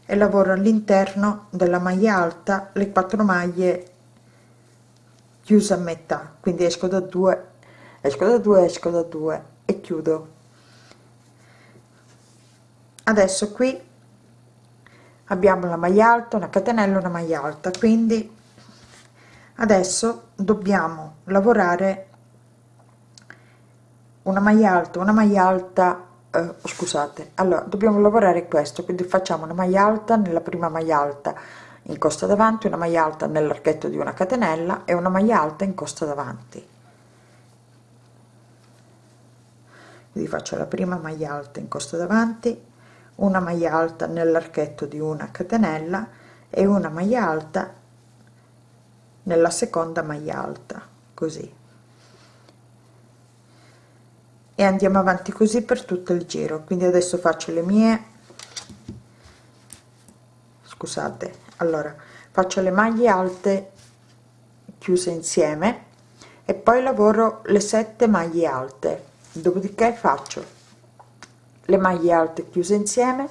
e lavoro all'interno della maglia alta le quattro maglie chiuse a metà. Quindi esco da 2 esco da 2 esco da 2 e chiudo. Adesso qui abbiamo la maglia alta una catenella una maglia alta. Quindi adesso dobbiamo lavorare una maglia alta una maglia alta eh, scusate. Allora dobbiamo lavorare questo quindi facciamo una maglia alta nella prima maglia alta in costa davanti una maglia alta nell'archetto di una catenella e una maglia alta in costa davanti. Quindi faccio la prima maglia alta in costa davanti una maglia alta nell'archetto di una catenella e una maglia alta nella seconda maglia alta così e andiamo avanti così per tutto il giro. Quindi adesso faccio le mie. Scusate. Allora faccio le maglie alte chiuse insieme e poi lavoro le sette maglie alte. Dopodiché faccio le maglie alte chiuse insieme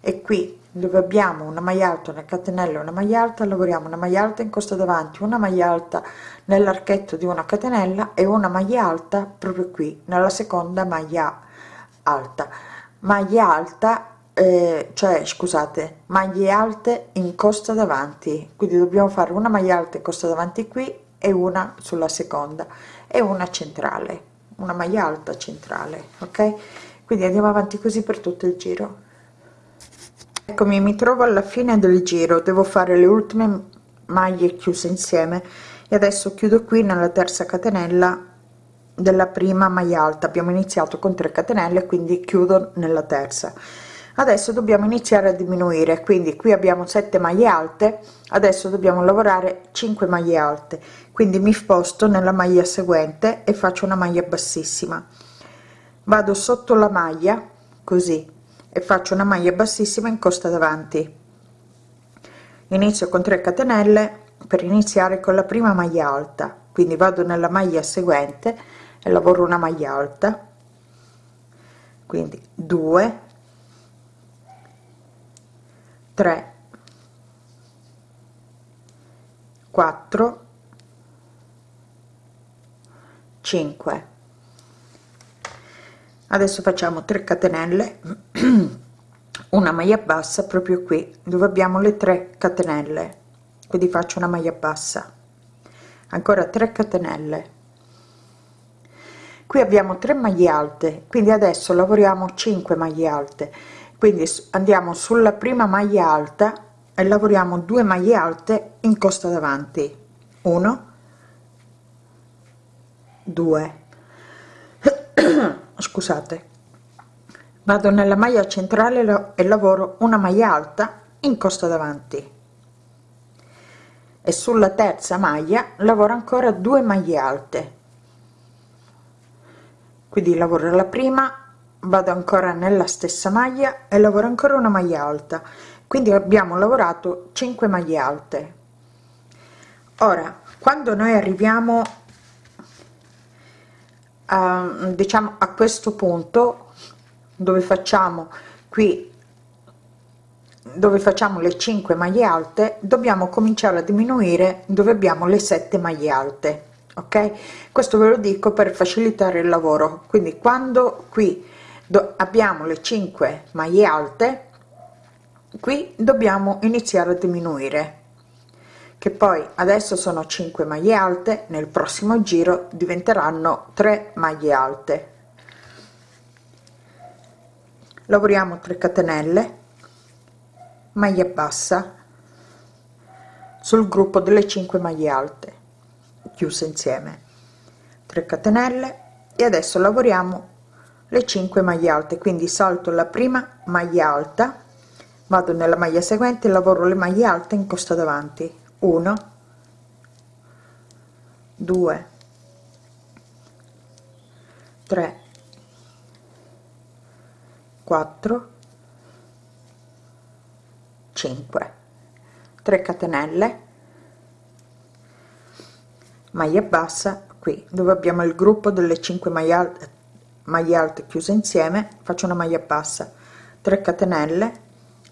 e qui dove abbiamo una maglia alta una catenella una maglia alta lavoriamo una maglia alta in costa davanti una maglia alta nell'archetto di una catenella e una maglia alta proprio qui nella seconda maglia alta. Maglia alta eh, cioè scusate maglie alte in costa davanti. Quindi dobbiamo fare una maglia alta in costa davanti qui e una sulla seconda e una centrale una maglia alta centrale ok? Quindi andiamo avanti così per tutto il giro eccomi mi trovo alla fine del giro. Devo fare le ultime maglie chiuse insieme. E adesso chiudo qui nella terza catenella della prima maglia alta. Abbiamo iniziato con 3 catenelle quindi chiudo nella terza. Adesso dobbiamo iniziare a diminuire. Quindi qui abbiamo 7 maglie alte. Adesso dobbiamo lavorare 5 maglie alte. Quindi mi sposto nella maglia seguente e faccio una maglia bassissima. Vado sotto la maglia così e faccio una maglia bassissima in costa davanti. Inizio con 3 catenelle per iniziare con la prima maglia alta. Quindi vado nella maglia seguente e lavoro una maglia alta. Quindi 2 3 4 5 adesso facciamo 3 catenelle (clears throat) una maglia bassa proprio qui dove abbiamo le 3 catenelle. Quindi faccio una maglia bassa. Ancora 3 catenelle. Qui abbiamo 3 maglie alte quindi adesso lavoriamo 5 maglie alte. Quindi andiamo sulla prima maglia alta e lavoriamo 2 maglie alte in costa davanti. 1 2 (clears throat) scusate. Vado nella maglia centrale e lavoro una maglia alta in costa davanti. E sulla terza maglia lavoro ancora 2 maglie alte. Quindi lavoro la prima vado ancora nella stessa maglia e lavoro ancora una maglia alta. Quindi abbiamo lavorato 5 maglie alte. Ora quando noi arriviamo a diciamo a questo punto dove facciamo qui dove facciamo le 5 maglie alte dobbiamo cominciare a diminuire dove abbiamo le 7 maglie alte ok? Questo ve lo dico per facilitare il lavoro. Quindi quando qui abbiamo le 5 maglie alte qui dobbiamo iniziare a diminuire che poi adesso sono 5 maglie alte nel prossimo giro diventeranno 3 maglie alte. Lavoriamo 3 catenelle maglia bassa sul gruppo delle 5 maglie alte chiuse insieme. 3 catenelle e adesso lavoriamo le 5 maglie alte. Quindi salto la prima maglia alta vado nella maglia seguente lavoro le maglie alte in costa davanti 1 2 3 4 5 3 catenelle. Maglia bassa qui dove abbiamo il gruppo delle 5 maglie alte, maglie alte chiuse insieme faccio una maglia bassa. 3 catenelle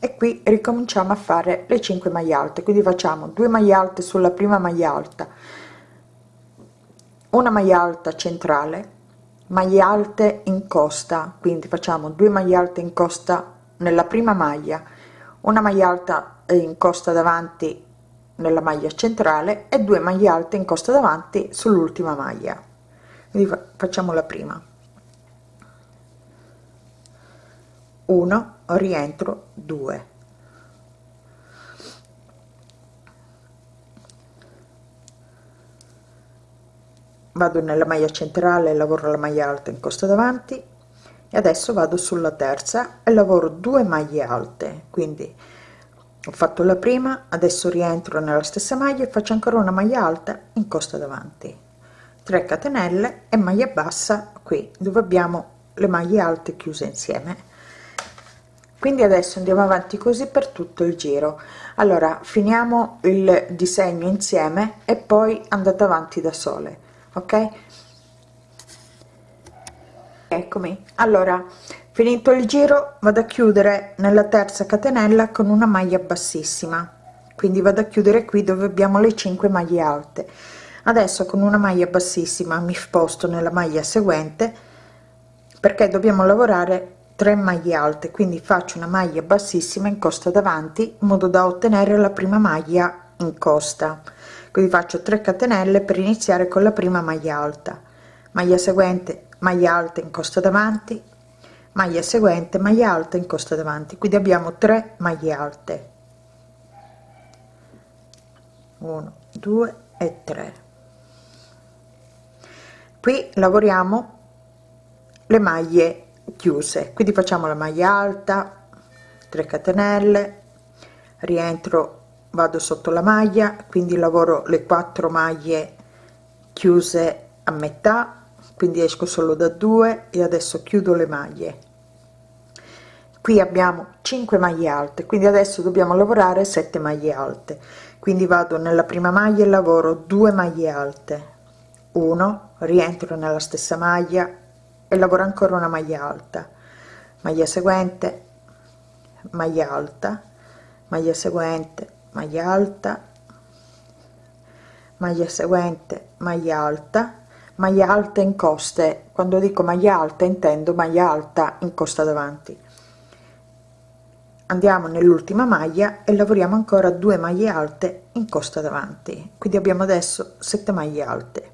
e qui ricominciamo a fare le 5 maglie alte. Quindi facciamo 2 maglie alte sulla prima maglia alta una maglia alta centrale maglie alte in costa. Quindi facciamo 2 maglie alte in costa nella prima maglia una maglia alta in costa davanti nella maglia centrale e 2 maglie alte in costa davanti sull'ultima maglia. Quindi facciamo la prima 1 rientro. 2 vado nella maglia centrale lavoro la maglia alta in costa davanti. E adesso vado sulla terza e lavoro 2 maglie alte. Quindi ho fatto la prima adesso rientro nella stessa maglia e faccio ancora una maglia alta in costa davanti. 3 catenelle e maglia bassa qui dove abbiamo le maglie alte chiuse insieme quindi adesso andiamo avanti così per tutto il giro. Allora finiamo il disegno insieme e poi andate avanti da sole ok? Eccomi. Allora finito il giro vado a chiudere nella terza catenella con una maglia bassissima. Quindi vado a chiudere qui dove abbiamo le 5 maglie alte. Adesso con una maglia bassissima mi sposto nella maglia seguente perché dobbiamo lavorare 3 maglie alte quindi faccio una maglia bassissima in costa davanti in modo da ottenere la prima maglia in costa. Quindi faccio 3 catenelle per iniziare con la prima maglia alta. Maglia seguente maglia alta in costa davanti maglia seguente maglia alta in costa davanti. Quindi abbiamo 3 maglie alte. 1 2 e 3 qui lavoriamo le maglie chiuse. Quindi facciamo la maglia alta 3 catenelle rientro vado sotto la maglia quindi lavoro le quattro maglie chiuse a metà quindi esco solo da due e adesso chiudo le maglie. Qui abbiamo 5 maglie alte quindi adesso dobbiamo lavorare 7 maglie alte. Quindi vado nella prima maglia e lavoro 2 maglie alte. 1 rientro nella stessa maglia e lavoro ancora una maglia alta. Maglia seguente maglia alta. Maglia seguente maglia alta. Maglia seguente maglia alta. Maglia alta in coste. Quando dico maglia alta intendo maglia alta in costa davanti. Andiamo nell'ultima maglia e lavoriamo ancora due maglie alte in costa davanti. Quindi abbiamo adesso 7 maglie alte.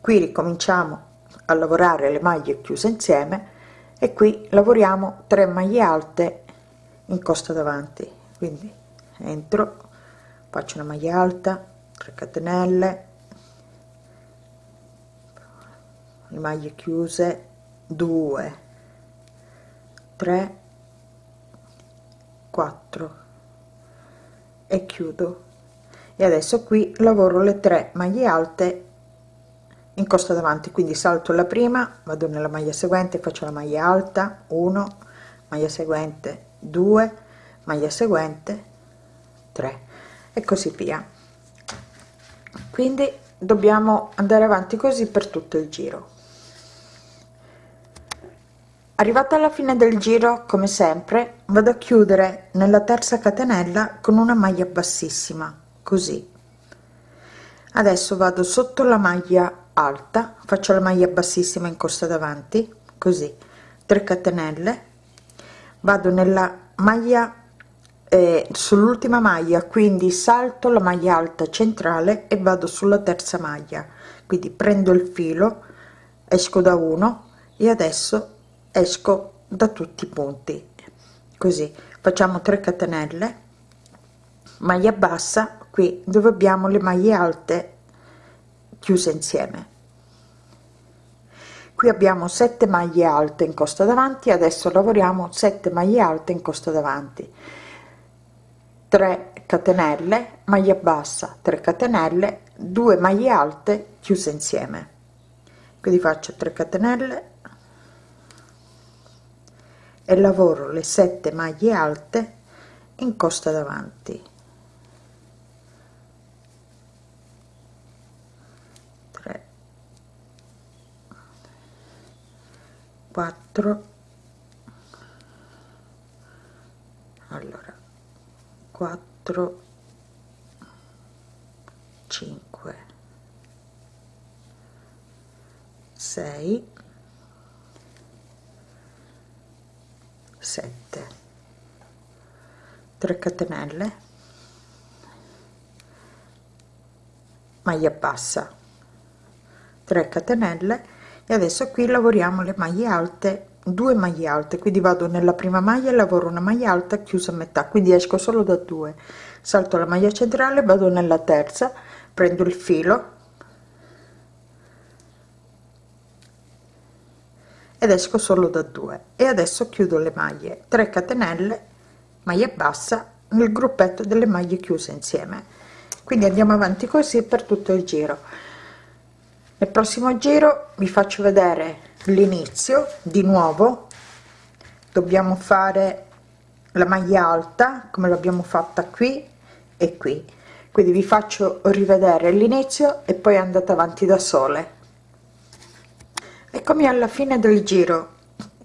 Qui ricominciamo a lavorare le maglie chiuse insieme e qui lavoriamo 3 maglie alte in costa davanti. Quindi entro faccio una maglia alta 3 catenelle le maglie chiuse 2 3 4 e chiudo. E adesso qui lavoro le 3 maglie alte in costa davanti. Quindi salto la prima vado nella maglia seguente faccio la maglia alta 1 maglia seguente 2 maglia seguente 3 e così via. Quindi dobbiamo andare avanti così per tutto il giro. Arrivata alla fine del giro come sempre vado a chiudere nella terza catenella con una maglia bassissima così. Adesso vado sotto la maglia alta faccio la maglia bassissima in costa davanti così 3 catenelle vado nella maglia eh, sull'ultima maglia quindi salto la maglia alta centrale e vado sulla terza maglia. Quindi prendo il filo esco da uno e adesso esco da tutti i punti. Così facciamo 3 catenelle maglia bassa qui dove abbiamo le maglie alte chiuse insieme. Qui abbiamo 7 maglie alte in costa davanti adesso lavoriamo 7 maglie alte in costa davanti. 3 catenelle maglia bassa 3 catenelle 2 maglie alte chiuse insieme. Quindi faccio 3 catenelle e lavoro le 7 maglie alte in costa davanti 4 allora 4 5 6 7 3 catenelle. Maglia bassa. 3 catenelle e adesso qui lavoriamo le maglie alte 2 maglie alte quindi vado nella prima maglia lavoro una maglia alta chiusa a metà quindi esco solo da 2 salto la maglia centrale vado nella terza prendo il filo. Ed esco solo da 2 e adesso chiudo le maglie. 3 catenelle maglia bassa nel gruppetto delle maglie chiuse insieme. Quindi andiamo avanti così per tutto il giro nel prossimo giro vi faccio vedere l'inizio di nuovo. Dobbiamo fare la maglia alta come l'abbiamo fatta qui e qui. Quindi vi faccio rivedere l'inizio e poi andate avanti da sole. Eccomi alla fine del giro.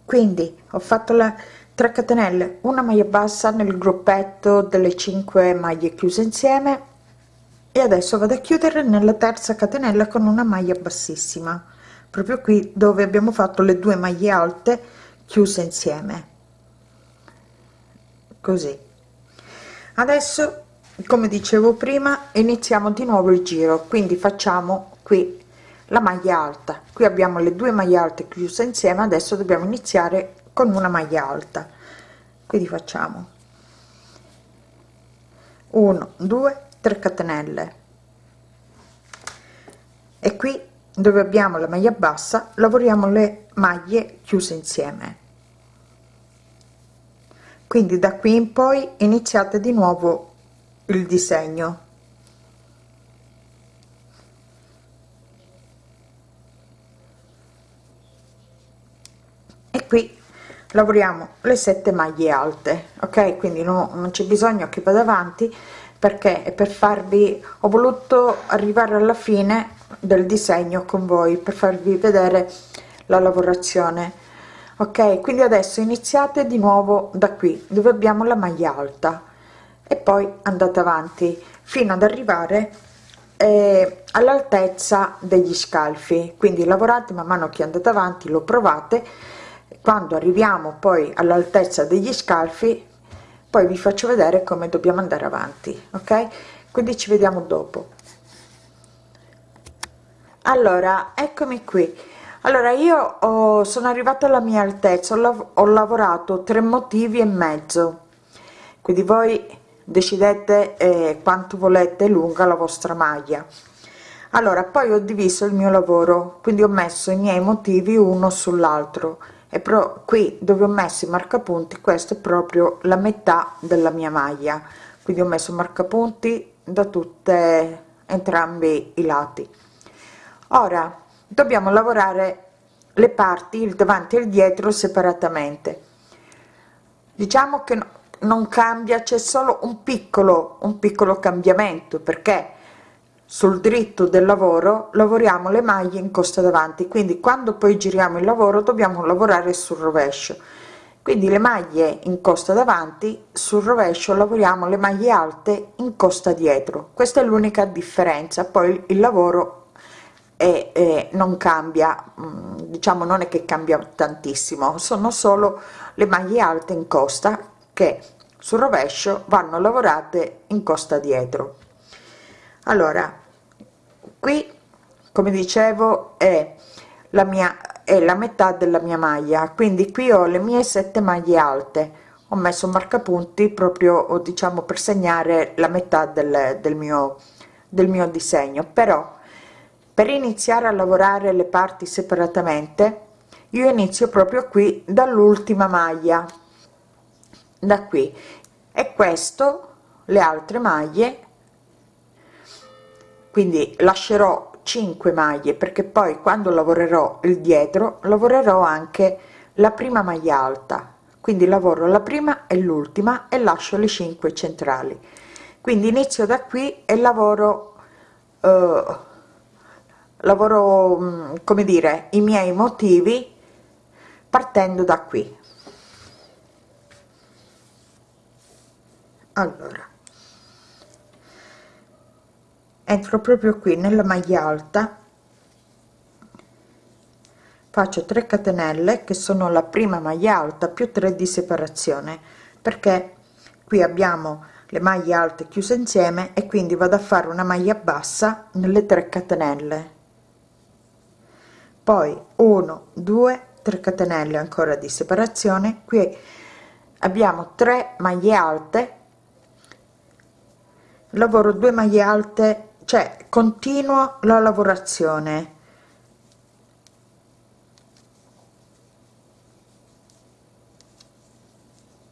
Quindi ho fatto la 3 catenelle una maglia bassa nel gruppetto delle 5 maglie chiuse insieme e adesso vado a chiudere nella terza catenella con una maglia bassissima proprio qui dove abbiamo fatto le due maglie alte chiuse insieme. Così. Adesso come dicevo prima iniziamo di nuovo il giro quindi facciamo qui la maglia alta. Qui abbiamo le due maglie alte chiuse insieme adesso dobbiamo iniziare con una maglia alta. Quindi facciamo. 1 2 3 catenelle. E qui dove abbiamo la maglia bassa lavoriamo le maglie chiuse insieme. Quindi da qui in poi iniziate di nuovo il disegno. E qui lavoriamo le sette maglie alte ok? Quindi no, non c'è bisogno che vada avanti perché? Per farvi ho voluto arrivare alla fine del disegno con voi per farvi vedere la lavorazione. Ok quindi adesso iniziate di nuovo da qui dove abbiamo la maglia alta. E poi andate avanti fino ad arrivare eh, all'altezza degli scalfi. Quindi lavorate man mano che andate avanti lo provate. Quando arriviamo poi all'altezza degli scalfi poi vi faccio vedere come dobbiamo andare avanti ok? Quindi ci vediamo dopo. Allora eccomi qui. Allora io ho, sono arrivata alla mia altezza ho, lav ho lavorato tre motivi e mezzo. Quindi voi decidete eh, quanto volete lunga la vostra maglia. Allora poi ho diviso il mio lavoro quindi ho messo i miei motivi uno sull'altro e però qui dove ho messo i marcapunti questo è proprio la metà della mia maglia. Quindi ho messo marcapunti da tutte entrambi i lati. Ora dobbiamo lavorare le parti il davanti e il dietro separatamente. Diciamo che non cambia c'è solo un piccolo un piccolo cambiamento perché sul dritto del lavoro lavoriamo le maglie in costa davanti. Quindi quando poi giriamo il lavoro dobbiamo lavorare sul rovescio. Quindi le maglie in costa davanti sul rovescio lavoriamo le maglie alte in costa dietro. Questa è l'unica differenza. Poi il lavoro è, non cambia mm, diciamo non è che cambia tantissimo. Sono solo le maglie alte in costa che sul rovescio vanno lavorate in costa dietro allora qui come dicevo è la mia è la metà della mia maglia. Quindi qui ho le mie sette maglie alte. Ho messo marcapunti proprio diciamo per segnare la metà del, del mio del mio disegno. Però per iniziare a lavorare le parti separatamente io inizio proprio qui dall'ultima maglia. Da qui. E questo le altre maglie quindi lascerò 5 maglie perché poi quando lavorerò il dietro lavorerò anche la prima maglia alta. Quindi lavoro la prima e l'ultima e lascio le 5 centrali. Quindi inizio da qui e lavoro eh, lavoro mm, come dire i miei motivi partendo da qui. Allora entro proprio qui nella maglia alta. Faccio 3 catenelle che sono la prima maglia alta più 3 di separazione perché qui abbiamo le maglie alte chiuse insieme e quindi vado a fare una maglia bassa nelle 3 catenelle. Poi 1 2 3 catenelle ancora di separazione. Qui abbiamo 3 maglie alte. Lavoro 2 maglie alte cioè continuo la lavorazione.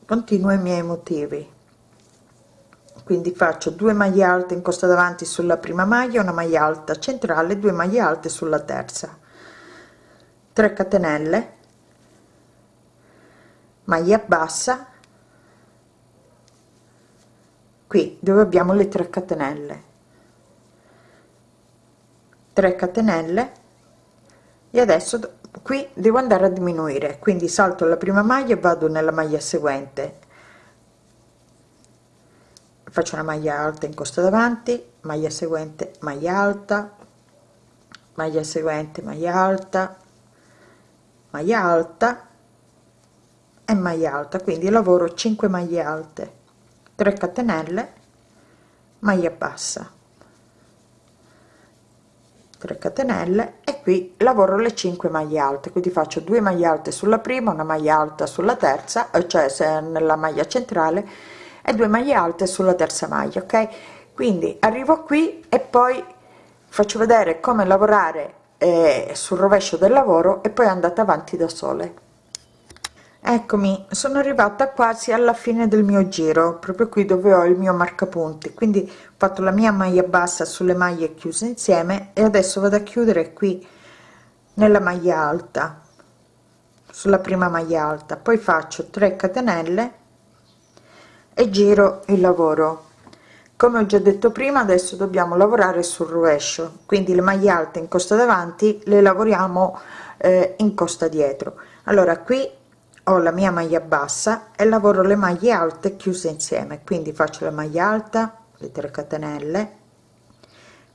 Continuo i miei motivi. Quindi faccio 2 maglie alte in costa davanti sulla prima maglia una maglia alta centrale 2 maglie alte sulla terza. 3 catenelle. Maglia bassa. Qui dove abbiamo le 3 catenelle 3 catenelle. E adesso qui devo andare a diminuire quindi salto la prima maglia e vado nella maglia seguente. Faccio una maglia alta in costa davanti maglia seguente maglia alta maglia seguente maglia alta maglia alta e maglia alta. Quindi lavoro 5 maglie alte 3 catenelle maglia bassa 3 catenelle e qui lavoro le 5 maglie alte. Quindi faccio 2 maglie alte sulla prima una maglia alta sulla terza cioè se nella maglia centrale e 2 maglie alte sulla terza maglia ok? Quindi arrivo qui e poi faccio vedere come lavorare eh, sul rovescio del lavoro e poi andate avanti da sole eccomi sono arrivata quasi alla fine del mio giro proprio qui dove ho il mio marcapunti. Quindi ho fatto la mia maglia bassa sulle maglie chiuse insieme e adesso vado a chiudere qui nella maglia alta sulla prima maglia alta. Poi faccio 3 catenelle e giro il lavoro. Come ho già detto prima adesso dobbiamo lavorare sul rovescio. Quindi le maglie alte in costa davanti le lavoriamo eh, in costa dietro. Allora qui ho la mia maglia bassa e lavoro le maglie alte chiuse insieme quindi faccio la maglia alta le 3 catenelle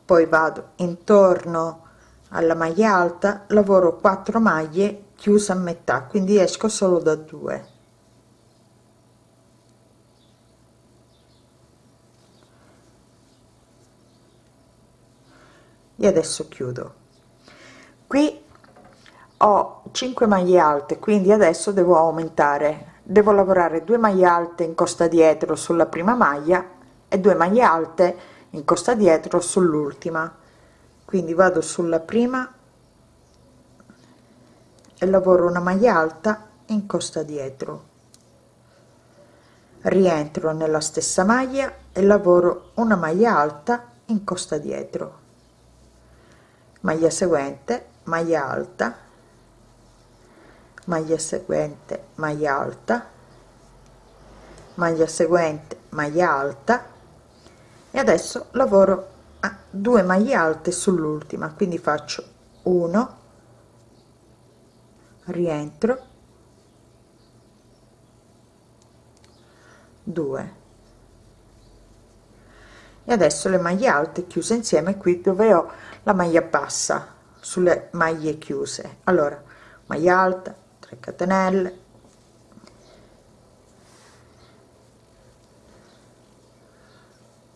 poi vado intorno alla maglia alta lavoro 4 maglie chiuse a metà quindi esco solo da 2 e adesso chiudo. Qui ho 5 maglie alte quindi adesso devo aumentare. Devo lavorare 2 maglie alte in costa dietro sulla prima maglia e 2 maglie alte in costa dietro sull'ultima. Quindi vado sulla prima e lavoro una maglia alta in costa dietro. Rientro nella stessa maglia e lavoro una maglia alta in costa dietro. Maglia seguente maglia alta maglia seguente maglia alta maglia seguente maglia alta. E adesso lavoro a due maglie alte sull'ultima quindi faccio 1 rientro 2 e adesso le maglie alte chiuse insieme qui dove ho la maglia bassa sulle maglie chiuse. Allora maglia alta 3 catenelle.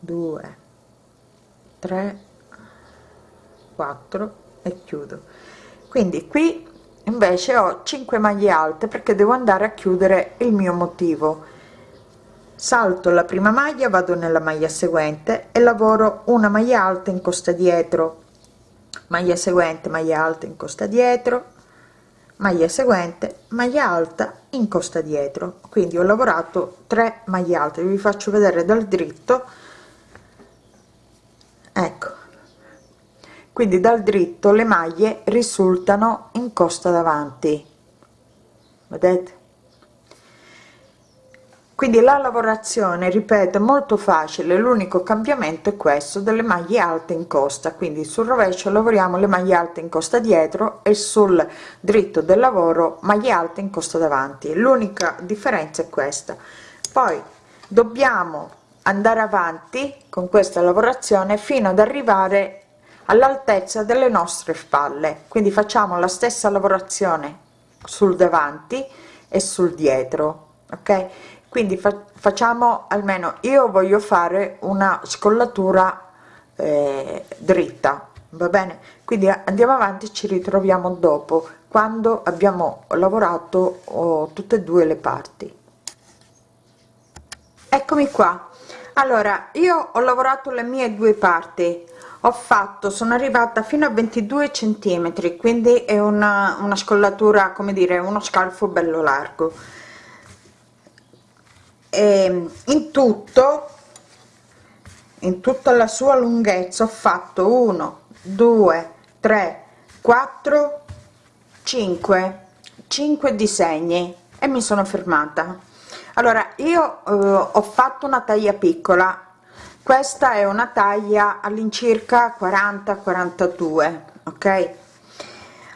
Due tre quattro e chiudo. Quindi qui invece ho 5 maglie alte perché devo andare a chiudere il mio motivo. Salto la prima maglia vado nella maglia seguente e lavoro una maglia alta in costa dietro. Maglia seguente maglia alta in costa dietro maglia seguente maglia alta in costa dietro. Quindi ho lavorato 3 maglie alte vi faccio vedere dal dritto. Ecco. Quindi dal dritto le maglie risultano in costa davanti. Vedete quindi la lavorazione ripeto molto facile l'unico cambiamento è questo delle maglie alte in costa. Quindi sul rovescio lavoriamo le maglie alte in costa dietro e sul dritto del lavoro maglie alte in costa davanti. L'unica differenza è questa. Poi dobbiamo andare avanti con questa lavorazione fino ad arrivare all'altezza delle nostre spalle. Quindi facciamo la stessa lavorazione sul davanti e sul dietro ok quindi fa facciamo almeno io voglio fare una scollatura eh, dritta va bene? Quindi andiamo avanti ci ritroviamo dopo quando abbiamo lavorato oh, tutte e due le parti. Eccomi qua. Allora io ho lavorato le mie due parti. Ho fatto sono arrivata fino a 22 centimetri quindi è una, una scollatura come dire uno scalfo bello largo e ehm, in tutto in tutta la sua lunghezza ho fatto 1 2 3 4 5 5 disegni e mi sono fermata. Allora io eh, ho fatto una taglia piccola. Questa è una taglia all'incirca 40 42 ok?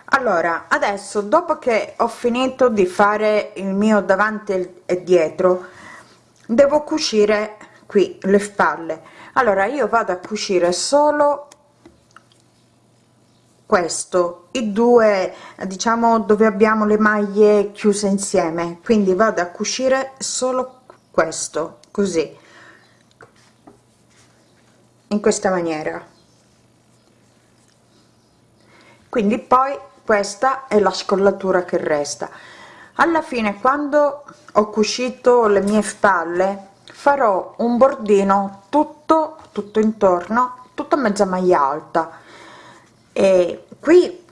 Allora adesso dopo che ho finito di fare il mio davanti e dietro devo cucire qui le spalle. Allora io vado a cucire solo questo i due diciamo dove abbiamo le maglie chiuse insieme. Quindi vado a cucire solo questo così in questa maniera. Quindi poi questa è la scollatura che resta alla fine quando ho cucito le mie spalle farò un bordino tutto tutto intorno tutta mezza maglia alta. E qui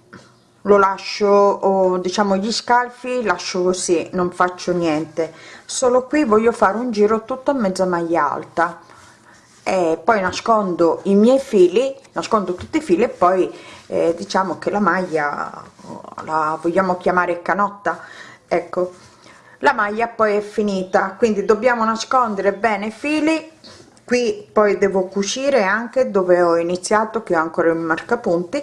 lo lascio o diciamo gli scalfi lascio così non faccio niente. Solo qui voglio fare un giro tutto a mezza maglia alta. E poi nascondo i miei fili nascondo tutti i fili e poi eh, diciamo che la maglia la vogliamo chiamare canotta ecco la maglia poi è finita quindi dobbiamo nascondere bene i fili. Qui poi devo cucire anche dove ho iniziato che ho ancora il marcapunti.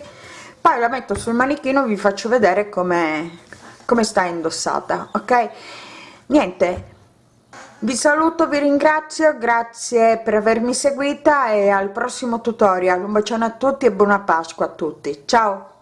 Poi la metto sul manichino vi faccio vedere come come sta indossata ok? Niente vi saluto vi ringrazio grazie per avermi seguita e al prossimo tutorial. Un bacione a tutti e buona pasqua a tutti. Ciao